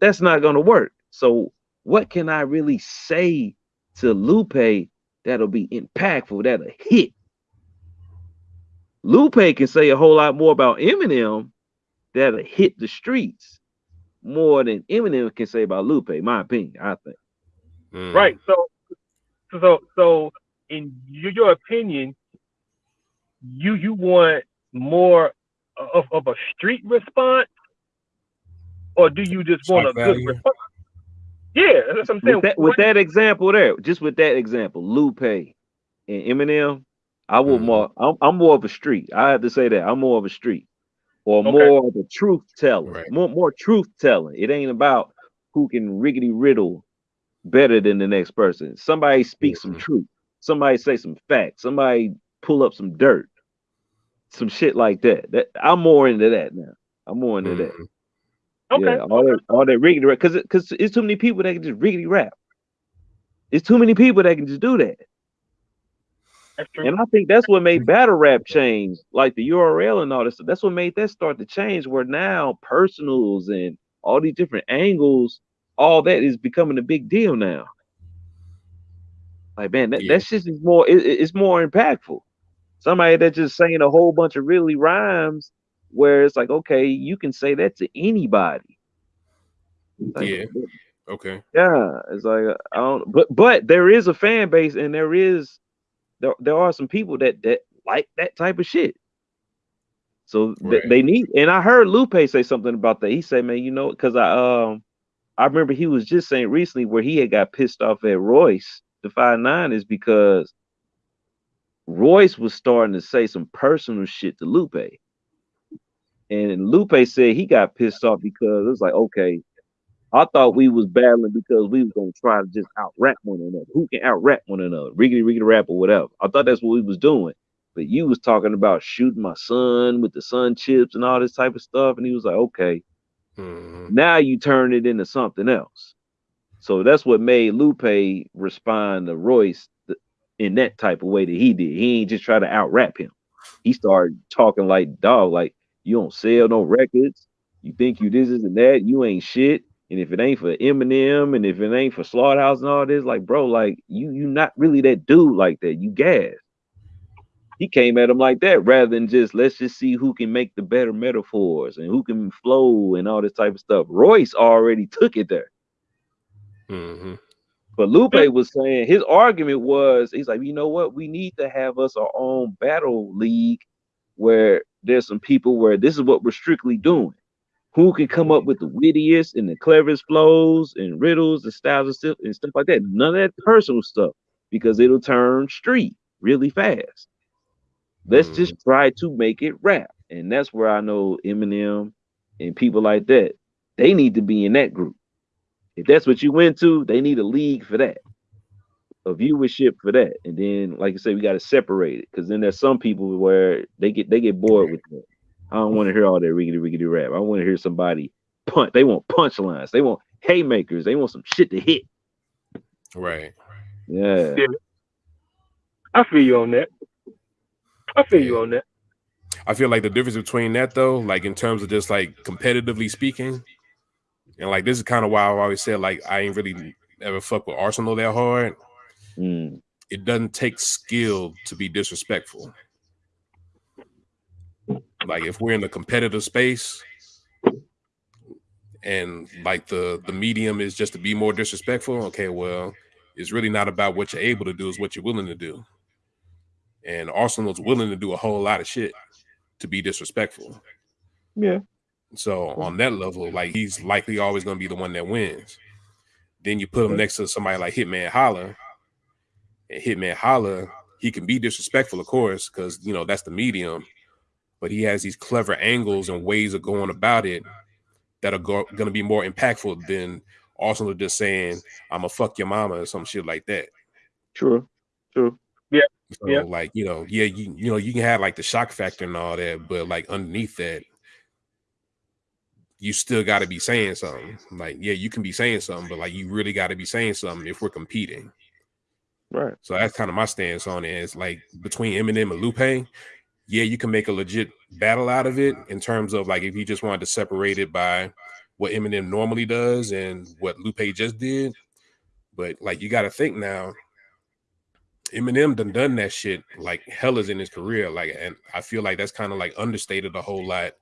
that's not going to work. So what can I really say to Lupe that'll be impactful, that'll hit? Lupe can say a whole lot more about Eminem that'll hit the streets more than Eminem can say about Lupe, my opinion, I think. Mm. Right. So, so, so, in your, your opinion, you you want more of, of a street response, or do you just want a Shock good response? Yeah, that's what I'm saying. With that, with that example there, just with that example, Lupe and Eminem, I will Mhm. more. I'm, I'm more of a street. I have to say that I'm more of a street, or Okay. more of a truth teller. Right. More more truth telling. It ain't about who can riggedy riddle better than the next person. Somebody speak some Mhm. truth. Somebody say some facts. Somebody pull up some dirt. Some shit like that. That I'm more into that now. I'm more into that. Mhm. okay. Yeah, all that, all that riggedy rap, because because it's too many people that can just riggedy rap. It's too many people that can just do that. And I think that's what made battle rap change, like the URL and all this. stuff. That's what made that start to change. Where now personals and all these different angles, all that is becoming a big deal now. Like man, that, Yeah. that shit is more. It, it- it's more impactful. Somebody that just saying a whole bunch of really rhymes, where it's like, okay, you can say that to anybody. Like, Yeah. Okay. yeah, it's like uh, I don't, but but there is a fan base, and there is there there are some people that that like that type of shit. So th- they need, and I heard Lupe say something about that. He said, "Man, you know, because I um I remember he was just saying recently where he had got pissed off at Royce the five nine is because Royce was starting to say some personal shit to Lupe, and Lupe said he got pissed off because it was like, okay, I thought we was battling because we was gonna try to just out rap one another. Who can out rap one another? Riggedy riggedy rap or whatever. I thought that's what we was doing. But you was talking about shooting my son with the sun chips and all this type of stuff. And he was like, okay, Mhm. now you turn it into something else. So that's what made Lupe respond to Royce in that type of way that he did. He ain't just try to out rap him. He started talking like dog, like you don't sell no records. You think you this is and that. You ain't shit. And if it ain't for Eminem and if it ain't for Slaughterhouse and all this, like bro, like you you not really that dude like that. You gas. He came at him like that rather than just let's just see who can make the better metaphors and who can flow and all this type of stuff. Royce already took it there. Mhm. But Lupe was saying his argument was he's like, you know what, we need to have us our own battle league where there's some people where this is what we're strictly doing. Who can come up with the wittiest and the cleverest flows and riddles and styles and stuff and stuff like that. None of that personal stuff because it'll turn street really fast. Let's mm. just try to make it rap. And that's where I know Eminem and people like that, they need to be in that group. If that's what you went to, they need a league for that, a viewership for that. And then, like I said, we got to separate it because then there's some people where they get they get bored with that. I don't want to hear all that riggedy riggedy rap. I want to hear somebody punch. They want punchlines. They want haymakers. They want some shit to hit. Right. Yeah. Yeah. I feel you on that. I feel you on that. I feel like the difference between that though, like in terms of just like competitively speaking, and like this is kind of why I've always said like I ain't really ever fuck with Arsonal that hard. Mm. It doesn't take skill to be disrespectful. Like if we're in the competitive space and like the the medium is just to be more disrespectful, okay, well, it's really not about what you're able to do, it's what you're willing to do. And Arsonal's willing to do a whole lot of shit to be disrespectful. Yeah. So on that level, like he's likely always going to be the one that wins. Then you put him next to somebody like Hitman Holla, and Hitman Holla, he can be disrespectful, of course, because you know that's the medium. But he has these clever angles and ways of going about it that are go- going to be more impactful than Arsonal just saying "I'm gonna fuck your mama" or some shit like that. True. True. So Yeah. like you know, yeah, you you know, you can have like the shock factor and all that, but like underneath that, you still got to be saying something. Like yeah, you can be saying something, but like you really got to be saying something if we're competing. Right. So that's kind of my stance on it. It's like between Eminem and Lupe, yeah, you can make a legit battle out of it in terms of like if you just wanted to separate it by what Eminem normally does and what Lupe just did. But like you got to think now, Eminem done done that shit like hell is in his career. Like, and I feel like that's kind of like understated a whole lot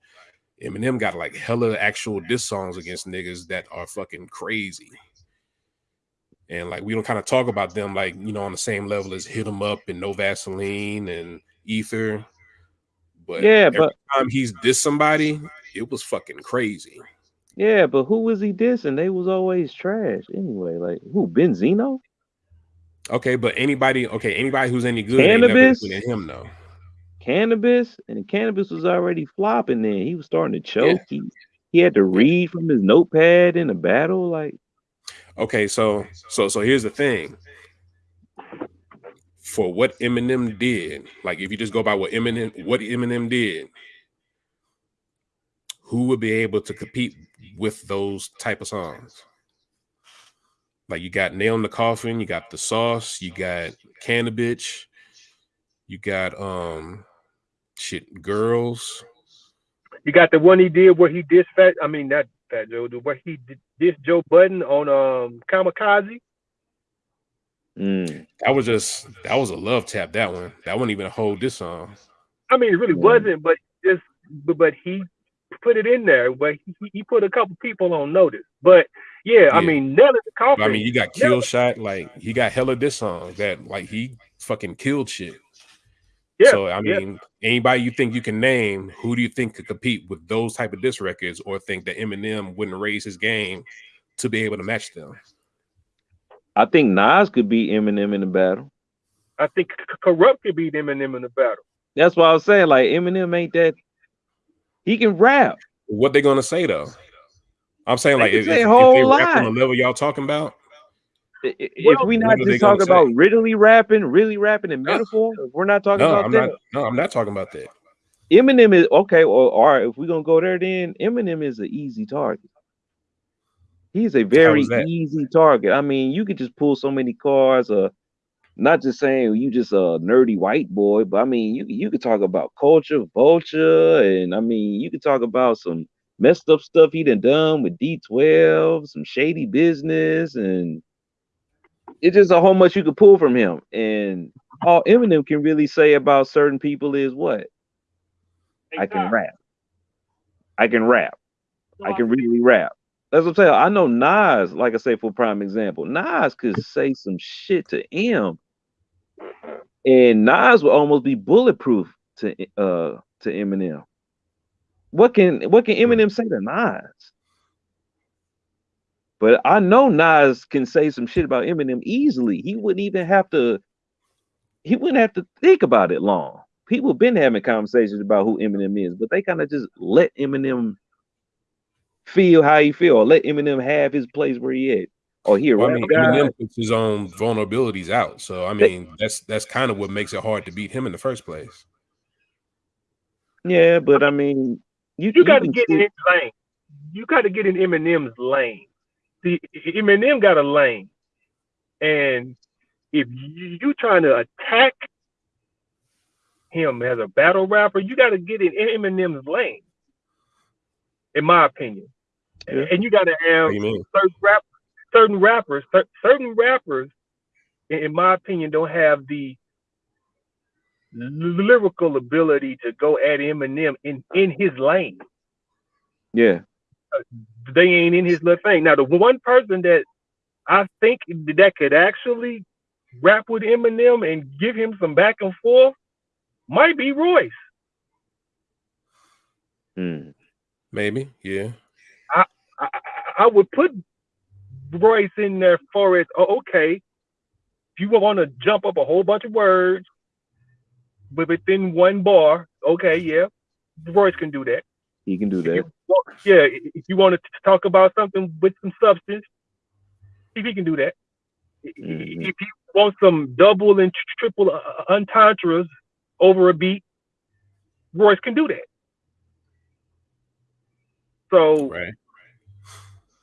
Eminem got like hella actual diss songs against niggas that are fucking crazy. And like we don't kind of talk about them like you know on the same level as Hit 'em Up and No Vaseline and Ether. But Yeah, but time he's dissed somebody, it was fucking crazy. yeah, but who was he dissing? They was always trash anyway. Like who? Benzino? Okay, but anybody, okay, anybody who's any good, Canibus? him though. Canibus? And Canibus was already flopping then. He was starting to choke. He, he had to read from his notepad in a battle. Like Okay, so so so here's the thing. For what Eminem did, like if you just go by what Eminem what Eminem did, who would be able to compete with those type of songs? Like you got Nail in the Coffin, you got the sauce, you got Canibus, you got um shit girls. You got the one he did where he dissed. I mean, that Fat Joe. Where he did dissed Joe Budden on um Kamikaze. Mm, That was just that was a love tap. That one. That wasn't even a whole diss song. I mean, it really Yeah. wasn't, but just but, but he put it in there. But he, he put a couple people on notice. But yeah, I mean, nail in the But, coffin. I mean, you got Yeah. kill shot. Like he got hella this songs that like he fucking killed shit. Yeah, So I yeah. mean, anybody you think you can name, who do you think could compete with those type of diss records, or think that Eminem wouldn't raise his game to be able to match them? I think Nas could beat Eminem in the battle. I think C- C- Kurupt could beat Eminem in the battle. That's why I was saying like Eminem ain't that. He can rap. What they gonna say though? I'm saying like if, say if, a if they rap on the level y'all talking about, I- i- If Well, we not just talking about say? really rapping, really rapping in No. metaphor, if we're not talking no, about I'm that. not. No, I'm not talking about that. Eminem is okay. Well, all right. If we're gonna go there, then Eminem is an easy target. He's a very easy target. I mean, you could just pull so many cars. Uh, not just saying you just a nerdy white boy, but I mean, you you could talk about culture, vulture, and I mean, you could talk about some messed up stuff he done done with D12, some shady business, and it's just a whole much you could pull from him. And all Eminem can really say about certain people is what I can rap. I can rap. I can really rap. That's what I'm saying. I know Nas, like I say, for prime example, Nas could say some shit to M, and Nas would almost be bulletproof to uh to Eminem. What can what can Eminem say to Nas? But I know Nas can say some shit about Eminem easily. He wouldn't even have to. He wouldn't have to think about it long. People been having conversations about who Eminem is, but they kind of just let Eminem feel how he feel, or let Eminem have his place where he at. Or here, Well, I mean, guy. Eminem puts his own vulnerabilities out. So I mean, that's that's kind of what makes it hard to beat him in the first place. Yeah, but I mean, you You got to can get in his lane. You got to get in Eminem's lane. See, Eminem got a lane, and if you, you trying to attack him as a battle rapper, you got to get in Eminem's lane. In my opinion, Yeah. and you got to have certain rap, certain rappers, certain rappers, in my opinion, don't have the lyrical ability to go at Eminem in in his lane. yeah, They ain't in his little thing. Now, the one person that I think that could actually rap with Eminem and give him some back and forth might be Royce. Hmm. Maybe, yeah. I, I, I would put Royce in there for it. Oh, okay, if you want to jump up a whole bunch of words, but within one bar, okay, yeah, Royce can do that. he can do If that. you, well, yeah, if you want to talk about something with some substance, if he can do that. Mhm. If you want some double and triple uh, entendres over a beat, Royce can do that. So Right.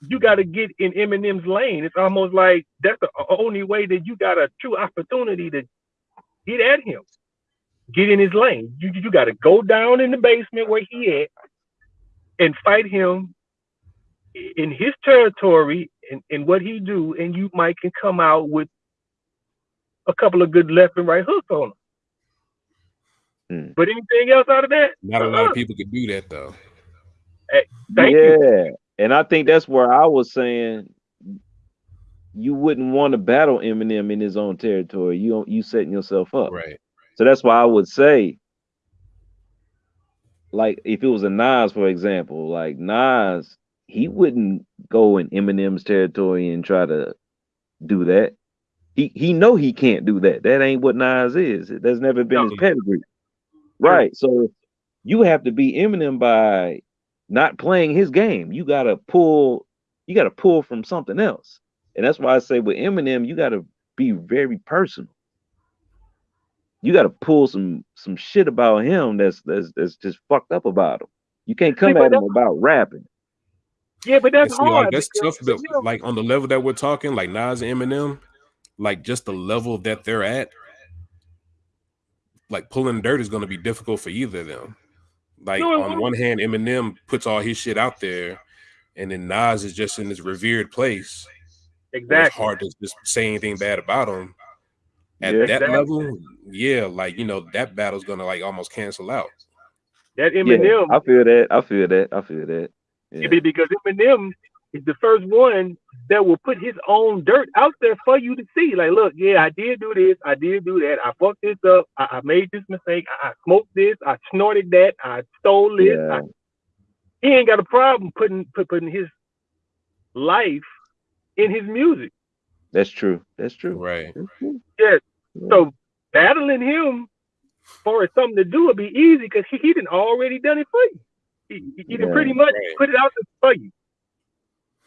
you got to get in Eminem's lane. It's almost like that's the only way that you got a true opportunity to get at him. Get in his lane. You you got to go down in the basement where he at and fight him in his territory and, and what he do, and you might can come out with a couple of good left and right hooks on him. Hmm. But anything else out of that? Not a lot uh-uh. of people could do that though. Thank yeah. you. And I think that's where I was saying you wouldn't want to battle Eminem in his own territory. You you setting yourself up. Right. So that's why I would say, like, if it was a Nas, for example, like Nas, he wouldn't go in Eminem's territory and try to do that. He he know he can't do that. That ain't what Nas is. That's never been his No. pedigree. Right. So you have to be Eminem by not playing his game. You gotta pull, you gotta pull from something else. And that's why I say with Eminem, you gotta be very personal. You gotta pull some some shit about him that's that's that's just fucked up about him. You can't come but at him about rapping. Yeah, but that's see, like hard. that's because, tough, but you know, like on the level that we're talking, like Nas and Eminem, like just the level that they're at, like pulling dirt is going to be difficult for either of them. Like No, on one hand, Eminem puts all his shit out there, and then Nas is just in this revered place. where It's exactly. hard to just say anything bad about him. At Yeah. that Exactly. level, yeah, like you know, that battle's gonna like almost cancel out. That Yeah, Eminem, I feel that. I feel that. I feel that. Yeah. be- because Eminem is the first one that will put his own dirt out there for you to see. Like, look, yeah, I did do this, I did do that, I fucked this up, I, I made this mistake, I, I smoked this, I snorted that, I stole this. Yeah. I, he ain't got a problem putting put, putting his life in his music. That's true. That's true. Right. That's true. Yeah. Yeah. So battling him for something to do would be easy because he, he done already done it for you. He, he, he Yeah. pretty much Right. put it out there for you.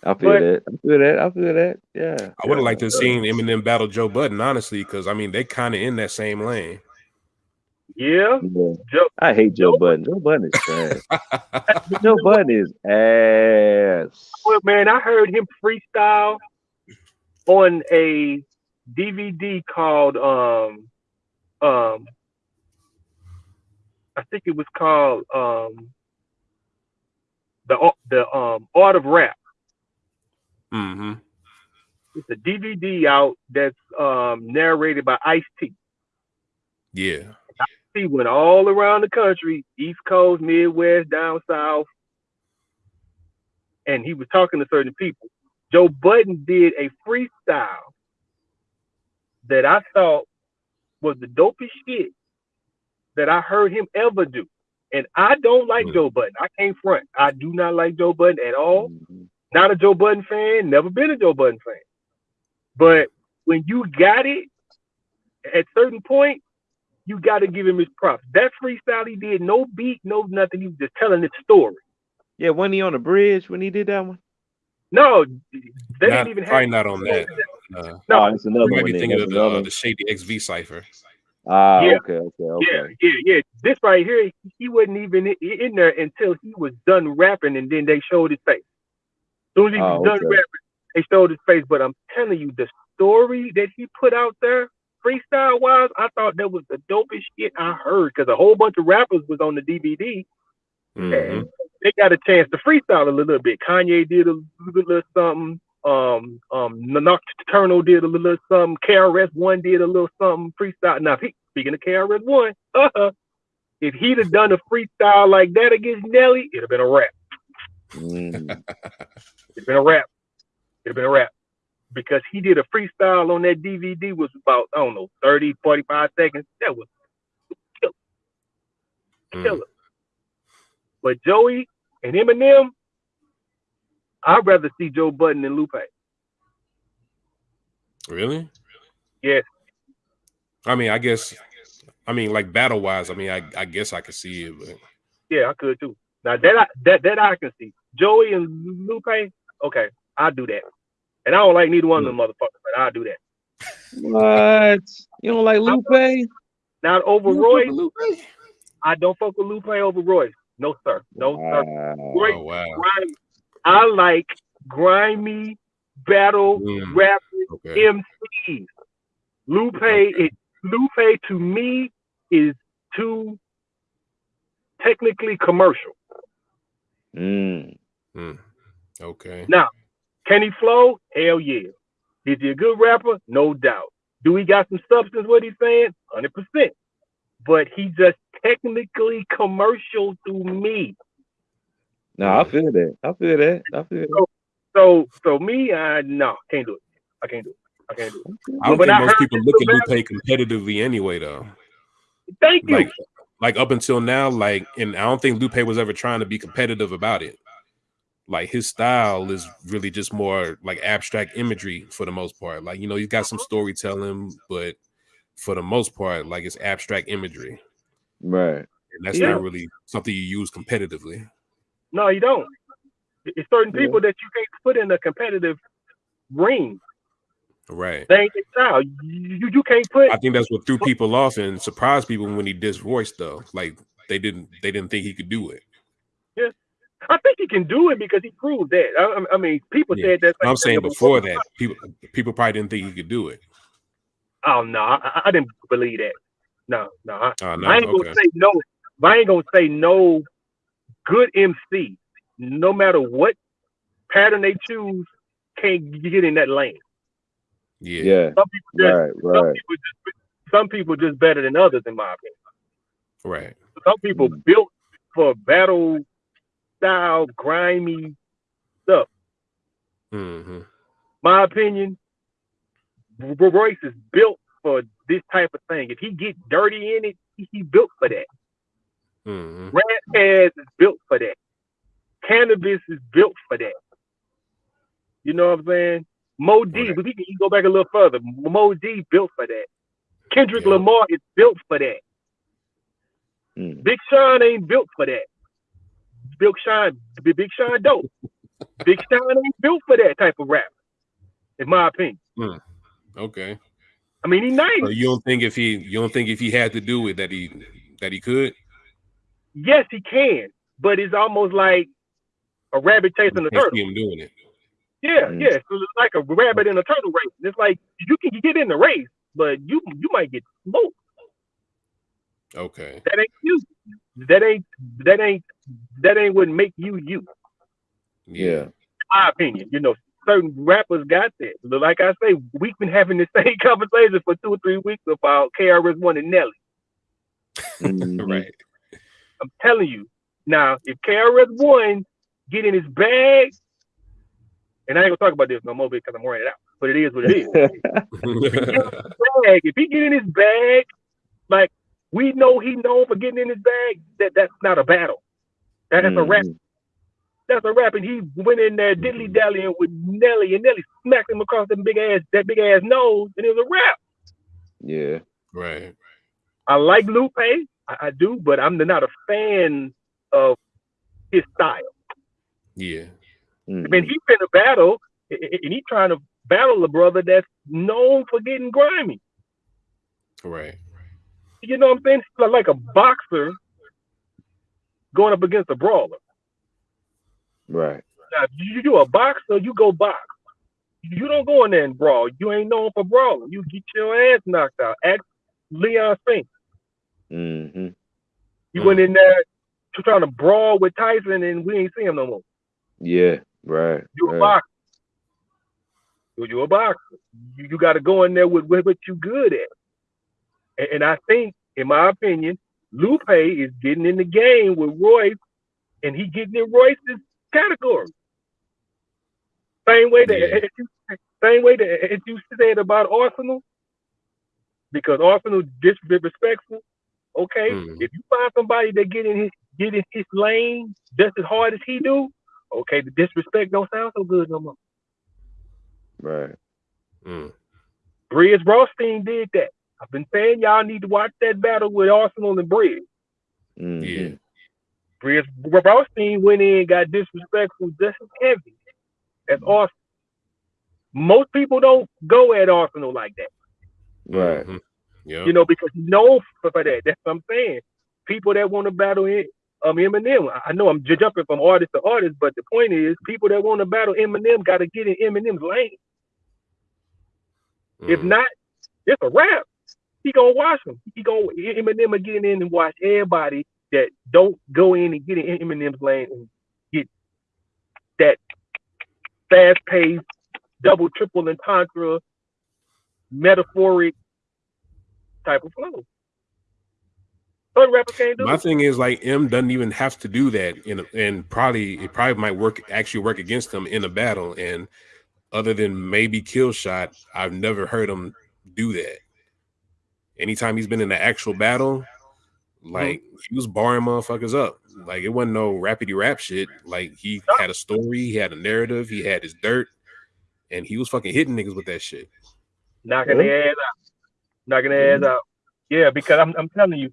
I feel But- that. I feel that. I feel that. Yeah. I would have liked to have seen Eminem battle Joe Budden, honestly, because I mean they kind of in that same lane. Yeah. Yeah. Joe, I hate Joe Joe- Budden. Joe Budden is trash. Joe Budden is ass. well, man, I heard him freestyle on a DVD called um um I think it was called um the the um Art of Rap. Hmm It's a DVD out that's um narrated by Ice T. Yeah. He went all around the country, East Coast, Midwest, down south, and he was talking to certain people. Joe Budden did a freestyle that I thought was the dopest shit that I heard him ever do. And I don't like Mm. Joe Budden. I can't front. I do not like Joe Budden at all. Mhm. Not a Joe Budden fan. Never been a Joe Budden fan. But when you got it, at certain point, you got to give him his props. That freestyle he did, no beat, no nothing. He was just telling his story. Yeah, wasn't he on the bridge when he did that one? No, they Not, didn't even probably have. not on that. Uh, No, oh, it's another you might one. be then. thinking That's of the, uh, the Shady XV cipher. Ah, Yeah. okay, okay, okay. Yeah, yeah, yeah. This right here, he wasn't even in there until he was done rapping, and then they showed his face. As soon as he was Oh, done okay. rapping, they showed his face. But I'm telling you, the story that he put out there, freestyle wise, I thought that was the dopest shit I heard because a whole bunch of rappers was on the DVD. Mhm. and they got a chance to freestyle a little bit. Kanye did a little, little something. Um, um, Nocturnal did a little something. KRS One did a little something freestyle. Now, he, speaking of KRS One, uh-huh, if he'd have done a freestyle like that against Nelly, it'd have been a rap. Mm. It'd been a rap. It'd been a rap because he did a freestyle on that DVD was about I don't know 30, 45 seconds. That was killer. killer. Mm. But Joey and Eminem, I'd rather see Joe Budden than Lupe. Really? Yes. I mean, I guess. I mean, like battle wise, I mean, I, I guess I could see it, but Yeah, I could too. Now that I, that that I can see. Joey and Lupe, okay, I'll do that. And I don't like neither one of them motherfuckers, but I'll do that. What? You don't like Lupe? Now over You Royce, fuck Lupe? I don't fuck with Lupe over Royce. No sir, no sir. Wow. Royce, Oh wow. grimy. I like grimy battle Mm, rap okay. MCs. Lupe, it, Lupe to me is too technically commercial. Mm. Mm, okay. Now, can he flow? Hell yeah. Is he a good rapper? No doubt. Do he got some substance what he's saying? 100%. But he just technically commercial to me. No, I feel that. I feel that. I feel that. So so me, I no, can't do it. I can't do it. I can't do it. I don't When think I most people look at Lupe competitively anyway, though. Thank you. Like, like up until now, like, and I don't think Lupe was ever trying to be competitive about it. Like his style is really just more like abstract imagery for the most part. Like you know, he's got some uh-huh. storytelling, but for the most part, like it's abstract imagery, Right. and that's Yeah. not really something you use competitively. no, you don't. It's certain Yeah. people that you can't put in a competitive ring. Right. They ain't their style. You, you you can't put I think that's what threw people off and surprised people when he dissed Royce though. Like they didn't they didn't think he could do it. I think he can do it because he proved that. I, I- I mean, people Yeah. said that. I'm saying before that, people people probably didn't think he could do it. Oh no, I, I didn't believe that. No, no, I, Oh no, I ain't okay. gonna say no. I ain't gonna say no. Good MC, no matter what pattern they choose, can't get in that lane. Yeah. Yeah. Some people just, Right. some Right. people just, some people just better than others, in my opinion. Right. Some people Mm. built for battle style, grimy stuff. hmm My opinion, R- Royce is built for this type of thing. If he get dirty in it, he, he built for that. hmm Ras Kass is built for that. Canibus is built for that. You know what I'm saying? Moe Dee, Right. but we can go back a little further. Moe Dee built for that. Kendrick Yeah. Lamar is built for that. Mm. Big Sean ain't built for that. Big Sean, Big Big Sean dope. Big Sean ain't built for that type of rap, in my opinion. Okay. I mean, he nice. So you don't think if he you don't think if he had to do it that he that he could? Yes, he can, but it's almost like a rabbit chasing a turtle. see him doing it. Yeah, Mm. yeah. So it's like a rabbit in a turtle race. It's like you can get in the race, but you you might get smoked. Okay. That ain't you. That ain't that ain't that ain't what make you you. Yeah. my opinion. You know, certain rappers got that. But like I say, we've been having the same conversation for two or three weeks about KRS One and Nelly. Mhm. Right. I'm telling you. Now, if KRS One get in his bag, and I ain't gonna talk about this no more because I'm wearing it out, but it is what it is. bag, if he get in his bag, like we know he known for getting in his bag, that that's not a battle. That is a rap. Mhm. That's a rap, and he went in there diddly dallying with Nelly, and Nelly smacked him across that big ass that big ass nose, and it was a rap. Yeah. right. I like Lupe, I, I do, but I'm not a fan of his style. Yeah. I Mhm. mean, he finna battle, a- battle, and he's trying to battle a brother that's known for getting grimy. Right. You know what I'm saying? Like a boxer going up against a brawler. Right. Now, you do a boxer, you go box. You don't go in there and brawl. You ain't known for brawling. You get your ass knocked out. Ask Leon Spinks. hmm You went in there to trying to brawl with Tyson, and we ain't see him no more. Yeah. Right. You a boxer. You you a boxer. You, you got to go in there with, with what you good at. And, and I think, in my opinion, Lupe is getting in the game with Royce, and he getting in Royce's category. Same way that Yeah. same way that as you said about Arsonal, because Arsonal disrespectful. Okay, Mhm. if you find somebody that get in his get in his lane just as hard as he do, okay, the disrespect don't sound so good no more. Right. Mm. Brizz Rawsteen did that. I've been saying y'all need to watch that battle with Arsonal and Brizz. Mhm. Yeah. Brizz Rawsteen went in and got disrespectful just as heavy as Arsonal. Most people don't go at Arsonal like that. Right. Mhm. Yeah. you know, because he's known for, for that. That's what I'm saying. People that want to battle it, um, Eminem. I- I know I'm j- jumping from artist to artist, but the point is, people that want to battle Eminem got to get in Eminem's lane. If Mm. not, it's a rap. He gonna watch him. He gonna Eminem will get in and watch everybody that don't go in and get in Eminem's lane and get that fast paced, double, triple entendre, metaphoric type of flow. Can't do My thing is like M doesn't even have to do that, in a, and probably it probably might work actually work against him in a battle. And other than maybe kill shot, I've never heard him do that. Anytime he's been in the actual battle, mm-hmm. like he was barring motherfuckers up. Like it wasn't no rapidy rap shit. Like he had a story, he had a narrative, he had his dirt, and he was fucking hitting niggas with that shit. knocking their ass out, knocking their ass mm-hmm. out. Yeah, because I'm I'm telling you,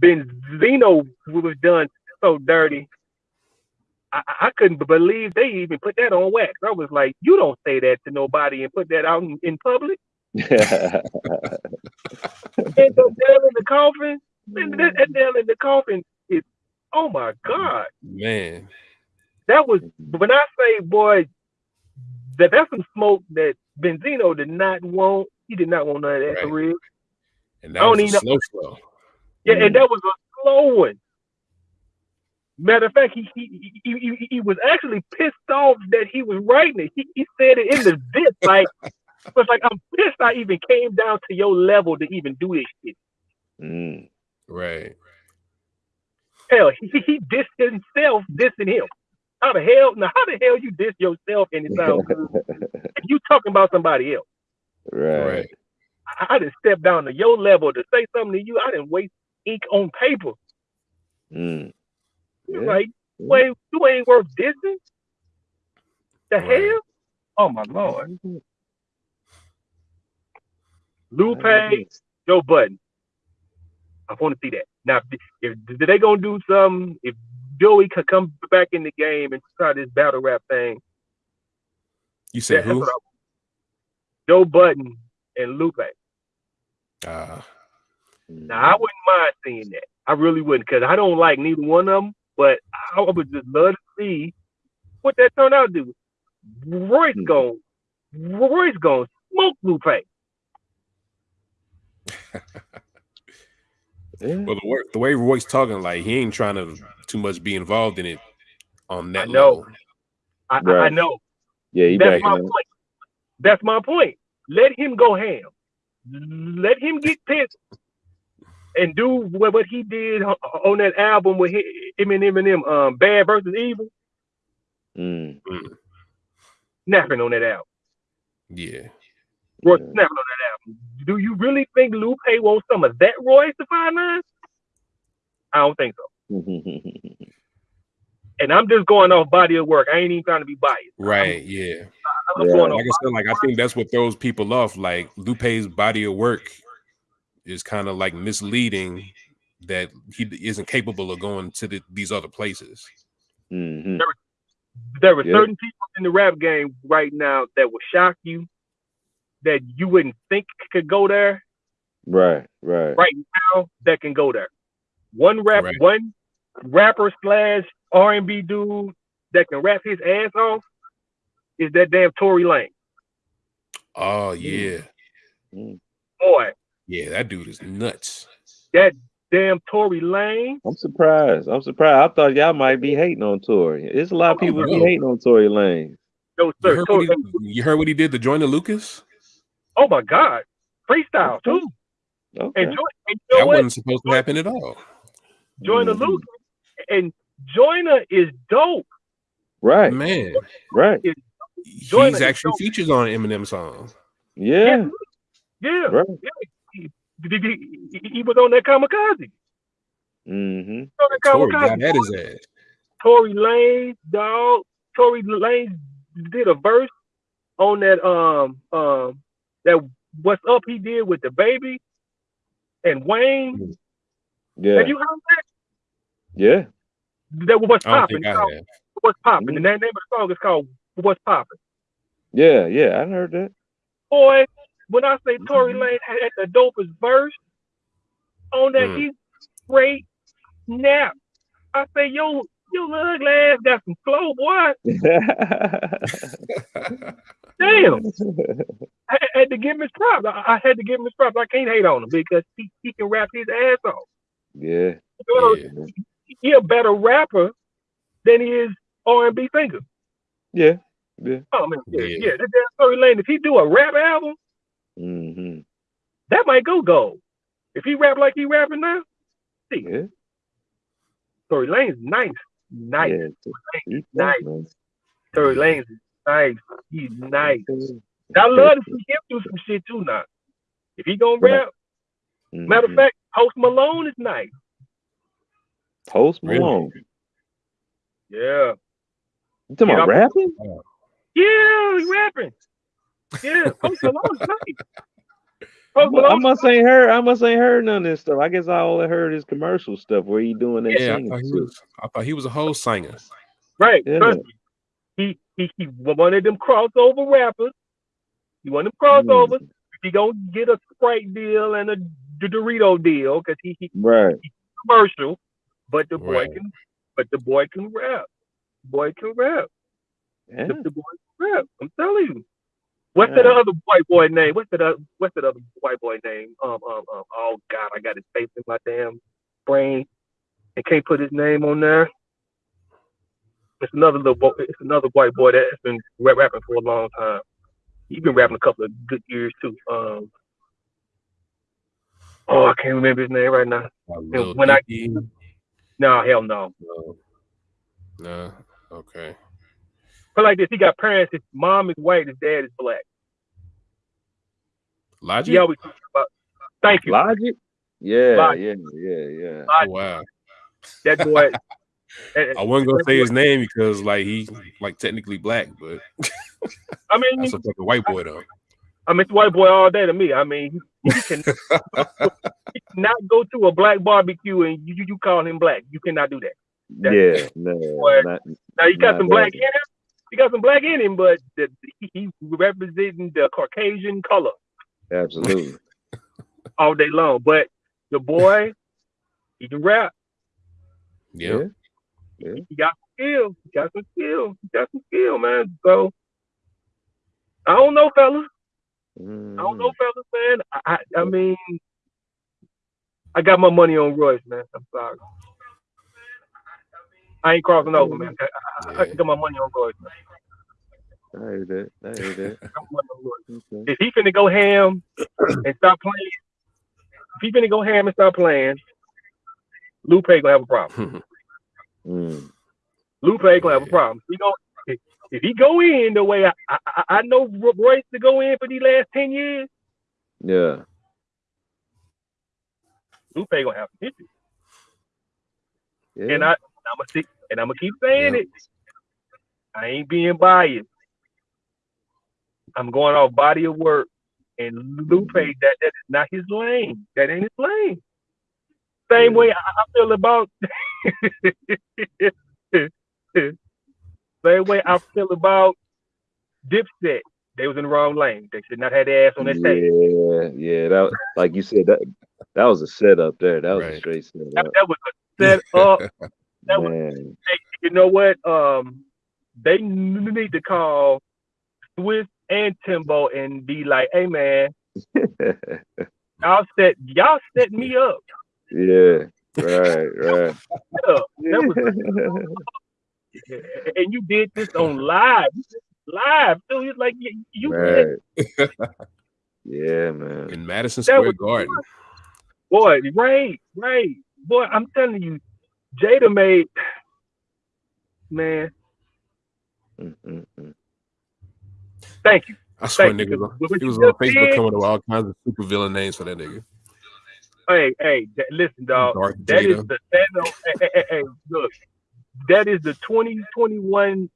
Benzino was done so dirty. I, I couldn't believe they even put that on wax. I was like, you don't say that to nobody and put that out in, in public. And the nail in the coffin, and that, that nail in the coffin is, oh my god, Man, that was when I say boy, that that's some smoke that Benzino did not want. He did not want none of that Right. for real. and I that don't was a slow flow. Yeah, and mm. that was a slow one. Matter of fact, he he, he, he, he was actually pissed off that he was writing it. He, he said it in the diss, like was like I'm pissed I even came down to your level to even do this shit. Mm. Right. Hell, he, he- he dissed himself dissing him. How the hell now how the hell you diss yourself and it sounds good? you talking about somebody else. Right. Right. I, I didn't step down to your level to say something to you. I didn't waste ink on paper. Mm. You're Yeah. like, wait, you ain't worth dissing? The Right. hell? Oh my lord. Lupe, Joe Budden. I want to see that. Now, if, if they gonna do something, if Joey could come back in the game and try this battle rap thing, You say that's who? Joe Budden and Lupe. Uh, Now, I wouldn't mind seeing that. I really wouldn't, because I don't like neither one of them. But I would just love to see what that turned out to. do. Royce going, Royce going smoke Lupe. Yeah. well, the way, the way Roy's talking, like he ain't trying to too much be involved in it on that I know. level. I, I, I know. Yeah, he That's my in point. That's my point. Let him go ham. Let him get pissed and do what, what he did on, on that album with hi- him and Eminem, um, Bad versus Evil, Mm. snapping on that album. Yeah. Royce Yeah. snapping on that album. Do you really think Lupe wants some of that Royce da 5'9"? I don't think so. And I'm just going off body of work. I ain't even trying to be biased. Right. Yeah. I'm Yeah. going Like. I said, like I think that's what throws people off. Like Lupe's body of work is kind of like misleading that he isn't capable of going to the, these other places. Mhm. There were Yeah. certain people in the rap game right now that will shock you that you wouldn't think could go there Right, right. right now that can go there. One rap, Right. one rapper slash R and B dude that can rap his ass off is that damn Tory Lane. Oh yeah, Mm. Boy, yeah, that dude is nuts. that damn Tory Lane. I'm surprised. I'm surprised. I thought y'all might be hating on Tory. There's a lot of Oh, people be hating on Tory Lane. No You sir. heard, Tory, he, you heard what he did to Joyner Lucas? Oh my God, freestyle too. Okay. And join, and you That what? wasn't supposed to happen at all. Joyner Mhm. Lucas and Joyner is dope. Right, Man, right. Joyner he's actually dope. features on an Eminem song. Yeah, Yeah, right. he, he- he- he was on that kamikaze. Mm-hmm. That Tory kamikaze. got at his ass. Tory Lane, dog. Tory Lane did a verse on that um um that what's up he did with DaBaby and Wayne. Yeah, Have you heard that? yeah. That was what's popping. think I Called have. What's popping? Mhm. The name of the song is called What's Popping. Yeah, yeah, I heard that. Boy, when I say Tory Mhm. Lane had the dopest verse on that, Mm. he straight snap. I say, yo, your little ugly ass got some flow, boy. Damn. I I had to give him his props. I, I had to give him his props. I can't hate on him because he, he can rap his ass off. yeah, You know, Yeah. He a better rapper than he is R&B singer. yeah, yeah. Oh man, yeah, Yeah. yeah. That damn Tory Lane, if he do a rap album, Mm-hmm. that might go gold. If he rap like he rapping now, See, Yeah. Tory Lanez is nice, nice. Yeah. He's nice. man. Tory Lanez is nice. He's nice. I love to see him do some shit too now. If he gonna Right. rap, matter of mm-hmm. fact, Post Malone is nice. Post Malone. Yeah. You talking Yeah, about rapping? Yeah, he rapping. Yeah, Post Malone is nice. Post I Malone, must ain't heard. I must ain't heard none of this stuff. I guess I only heard his commercial stuff where he doing that Yeah, I thought he was. I thought he was a whole singer. right? Yeah. Trust me. He he one of them crossover rappers. He one of them crossovers. Mm, He gonna get a Sprite deal and a Dorito deal because he, he right. commercial. But the boy Right. can, but the boy can rap. Boy can rap. Yeah. The, the boy can rap. I'm telling you. What's that other white boy name? What's that? Other, what's that other white boy name? Um, um, um. Oh God, I got his face in my damn brain, and can't put his name on there. It's another little. Boy, it's another white boy that's been rap- rapping for a long time. He's been rapping a couple of good years too. Um. Oh, I can't remember his name right now. Like Lil when I- Dicky. No, hell no. No. No. Okay. But like this, he got parents. His mom is white. His dad is black. Logic. He always talks about. Thank you. Logic. Yeah. Logic. Yeah. Yeah. Yeah. Oh, wow. That boy. I wasn't gonna say his name because like he like technically black, but I mean, that's a fucking white boy though. I mean, it's white boy all day to me. I mean, he can he cannot go to a black barbecue and you, you you call him black. You cannot do that. That's- Yeah. No. Not, Now you got some black in him. He got some black in him, but the, he, he representing the Caucasian color absolutely. all day long. But the boy, he can rap. Yeah. He got some skill. He got some skill. He got some skill, man. So I don't know, fellas. I don't Mm. know, fellas, man. I, I, I mean, I got my money on Royce, man. I'm sorry. I ain't crossing over, man. I, I, I got my money on Royce. Man. I heard that. I heard that. I got my money on Royce. Okay. If he finna go ham and stop playing, if he finna go ham and stop playing, Lupe gonna have a problem. Mm. Lupe gonna have a problem. He gonna, if, he go in the way I, I, I- know Royce to go in for these last ten years, Yeah. Lupe gonna have some issues. Yeah. And I, I'm gonna stick, and I'm gonna keep saying Yeah. it. I ain't being biased. I'm going off body of work, and Lupe, that that is not his lane. That ain't his lane. Same way I, I feel about. Same way I feel about Dipset. They was in the wrong lane. They should not have their ass on that stage. Yeah, yeah. That like you said that that was a setup there. That was a straight That, setup. that was a set up. That was Man. you know what? Um, they need to call Swizz and Timbo and be like, "Hey man, y'all set y'all set me up. Yeah. Right, right. Set up. That was, and you did this on live, live. So it's like you, you said, right. yeah, man. In Madison Square was- Garden. boy, right, right, boy. I'm telling you, Jada made man. Mm, mm, mm. Thank you. I swear, Thank you. niggas. He was on Facebook did- coming up with all kinds of super villain names for that nigga. Hey, hey, th- listen, dog. Darth That is Jada. the Thanos. hey, hey, hey, hey, look, that is the 2021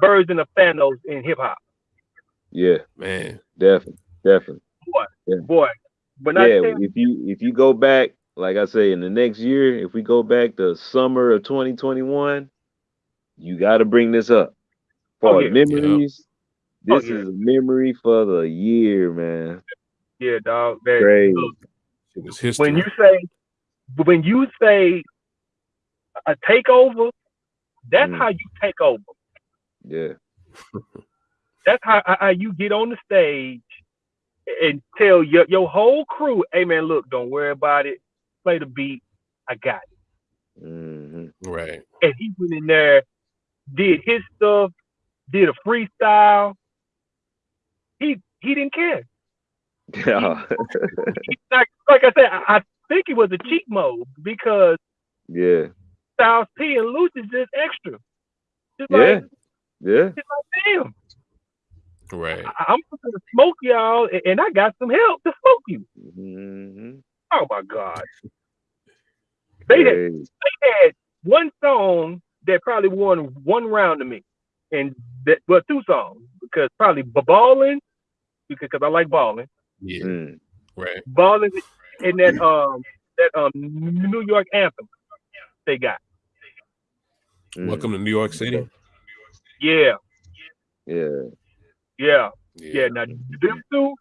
version of Thanos in hip hop, Yeah, Man, definitely, definitely. boy. When I yeah, tell you, if you if you go back, like I say, in the next year, if we go back to summer of 2021, you got to bring this up. For Oh, yeah. memories, Oh, this yeah. is a memory for the year, man. yeah, dog. That, Crazy. look, it was history. when you say, when you say a takeover, that's Mm. how you take over. Yeah, That's how, how you get on the stage and tell your your whole crew, "Hey, man, look, don't worry about it. Play the beat. I got it." hmm right. and he went in there, did his stuff, did a freestyle. He he didn't care. yeah, He, like like I said, I, I think it was a cheat mode because Yeah. Styles P and Lucius just extra. Just Yeah. like, Yeah. just like damn, Right. I- I'm gonna smoke y'all, and- and I got some help to smoke you. Mhm. Oh my god. They had, they had one song that probably won one round to me, and that well two songs because probably balling because I like balling, Yeah. Mm. Right. balling, and that um that um New York anthem they got. Mm. Welcome to New York City. Yeah, Yeah. yeah, yeah. Now them two,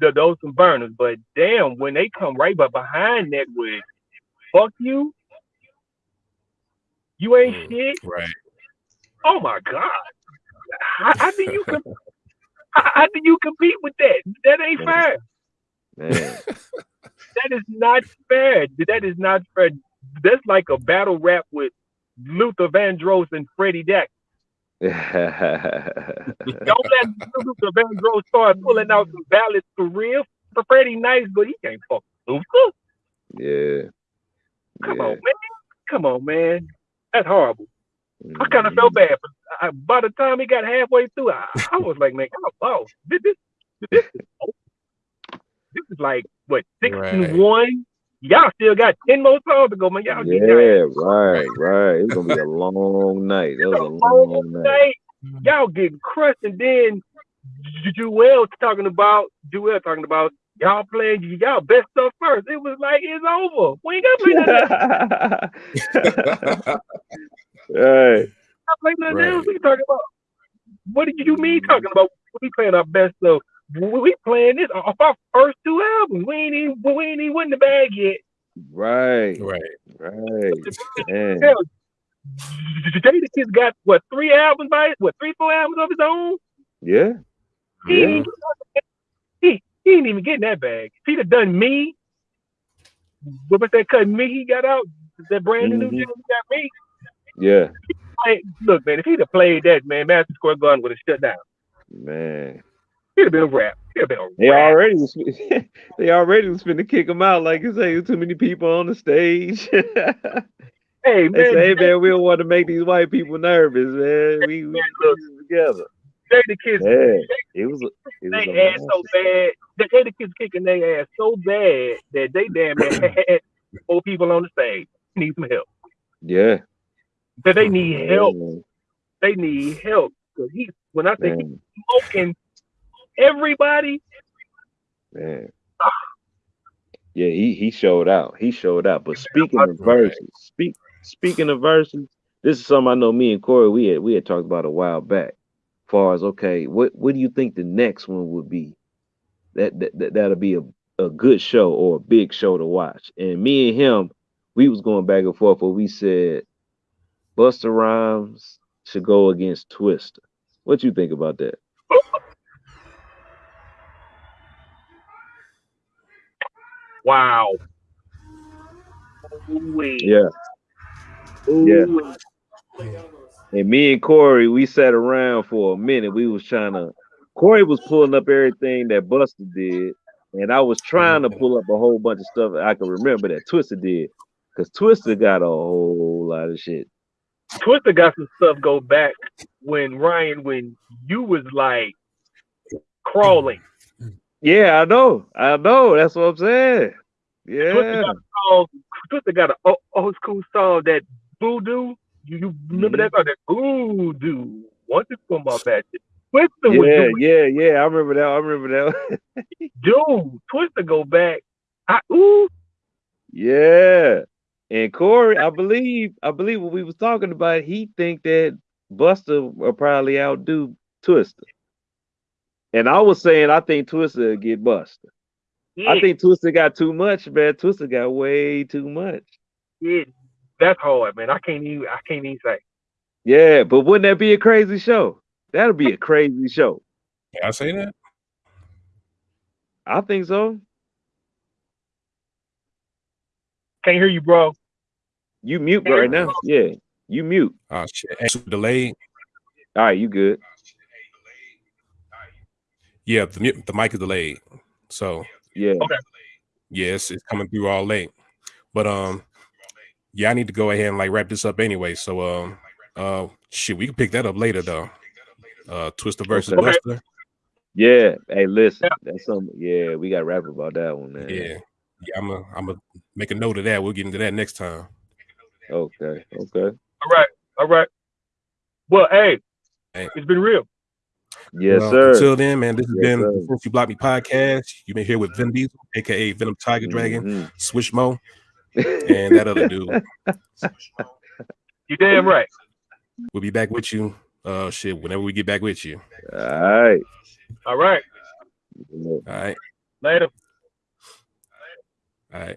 the, those some burners, but damn, when they come right but behind that with fuck you, you ain't Mm. shit. Right. Oh my god, how, how do you com- how, how do you compete with that? That ain't fair. Man. That is not fair. That is not fair. That's like a battle rap with Luther Vandross and Freddie Deck. Don't let Luther Vandross start pulling out some ballads for real. For Freddie nice, but he can't fuck Luther. yeah. Come yeah. on, man. Come on, man. That's horrible. I Mm. kind of felt bad. But I, by the time he got halfway through, I, I was like, man, oh, oh this, this, this, this is like what six Right. and one. Y'all still got ten more songs to go, man. Y'all Yeah, your right, right. It's gonna be a long night. That was a a long long night. night. Y'all getting crushed, and then J- Juelz talking about Juelz talking about y'all playing y'all best stuff first. It was like it's over. We ain't gotta play nothing. else. right. Gotta play nothing Right. else. We talking about what did you mean talking about? We playing our best stuff. We we playing this off our first two albums. We ain't even we ain't even win the bag yet. Right. Right. Right. Man. Hell, Jada Kiss got what three albums by what three four albums of his own. Yeah. He Yeah. ain't, he, he ain't even getting that bag. If he'd have done me, what was that cut me he got out? That brand new Mhm. New Jack got me. Yeah. Hey, look, man, if he'd have played that, man, Madison Square Garden would have shut down. Man. It'd have been a rap. It'd have been a They already was, they already was finna kick him out. Like you say, too many people on the stage. Hey, man, say, hey man, we don't want to make these white people nervous, man. We, we look. together. Jadakiss, Yeah. It was it was they ass so bad. The Jadakiss kicking their ass so bad that they damn near had four people on the stage. Need some help. Yeah. That they need oh, help. Man. They need help. Cause he, when I he's smoking everybody, Man. Yeah, he he showed out. He showed out. But speaking of verses, speak speaking of verses, this is something I know me and Corey we had we had talked about a while back. Far as okay, what what do you think the next one would be? That that, that that'll be a, a good show or a big show to watch. And me and him, we was going back and forth where we said Busta Rhymes should go against Twista. What do you think about that? Wow. Ooh-wee. Yeah. Ooh-wee. And me and Corey, we sat around for a minute. We was trying to. Corey was pulling up everything that Busta did, and I was trying to pull up a whole bunch of stuff I can remember that Twista did, because Twista got a whole lot of shit. Twista got some stuff go back when Ryan, when you was like crawling. Yeah, I know, I know. That's what I'm saying. Twista Yeah, got a song. Twista got an o- old school song that Voodoo. You, you remember that mm-hmm. song? That Voodoo. It's from my bad. Twista was yeah, yeah, yeah. I remember that. I remember that. dude. Twista go back. I ooh. yeah. And Corey, I believe, I believe what we was talking about. He think that Busta will probably outdo Twista. And I was saying I think Twista get busted. Yeah, I think Twista got too much, man. Twista got way too much. yeah, that's hard, man. I can't even. I can't even say. Yeah, but wouldn't that be a crazy show? That'll be a crazy show. Can I say that? I think so. Can't hear you, bro. You mute right now. Yeah, you mute. Oh shit. Hey, super delayed. All right, you good. Yeah, the, the mic is delayed. So Yeah. Okay. Yes, it's coming through all late. But um, yeah, I need to go ahead and like wrap this up anyway. So um, uh, shit, we can pick that up later though. Uh, Twista versus Okay. Busta. Yeah. Hey, listen, that's something. Yeah, we got to rap about that one, man. Yeah, yeah. I'm a, I'm gonna make a note of that. We'll get into that next time. Okay. Okay. All right. All right. Well, hey, Hey. it's been real. Yes, Well, sir. Until then, man, this has Yes, been sir. the Since You Block Me podcast. You've been here with Vin Diesel, aka Venom Tiger Dragon, Mhm. Swish Mo, and that other dude. You damn right. We'll be back with you. Uh, shit, whenever we get back with you. All right. All right. All right, Later. all right.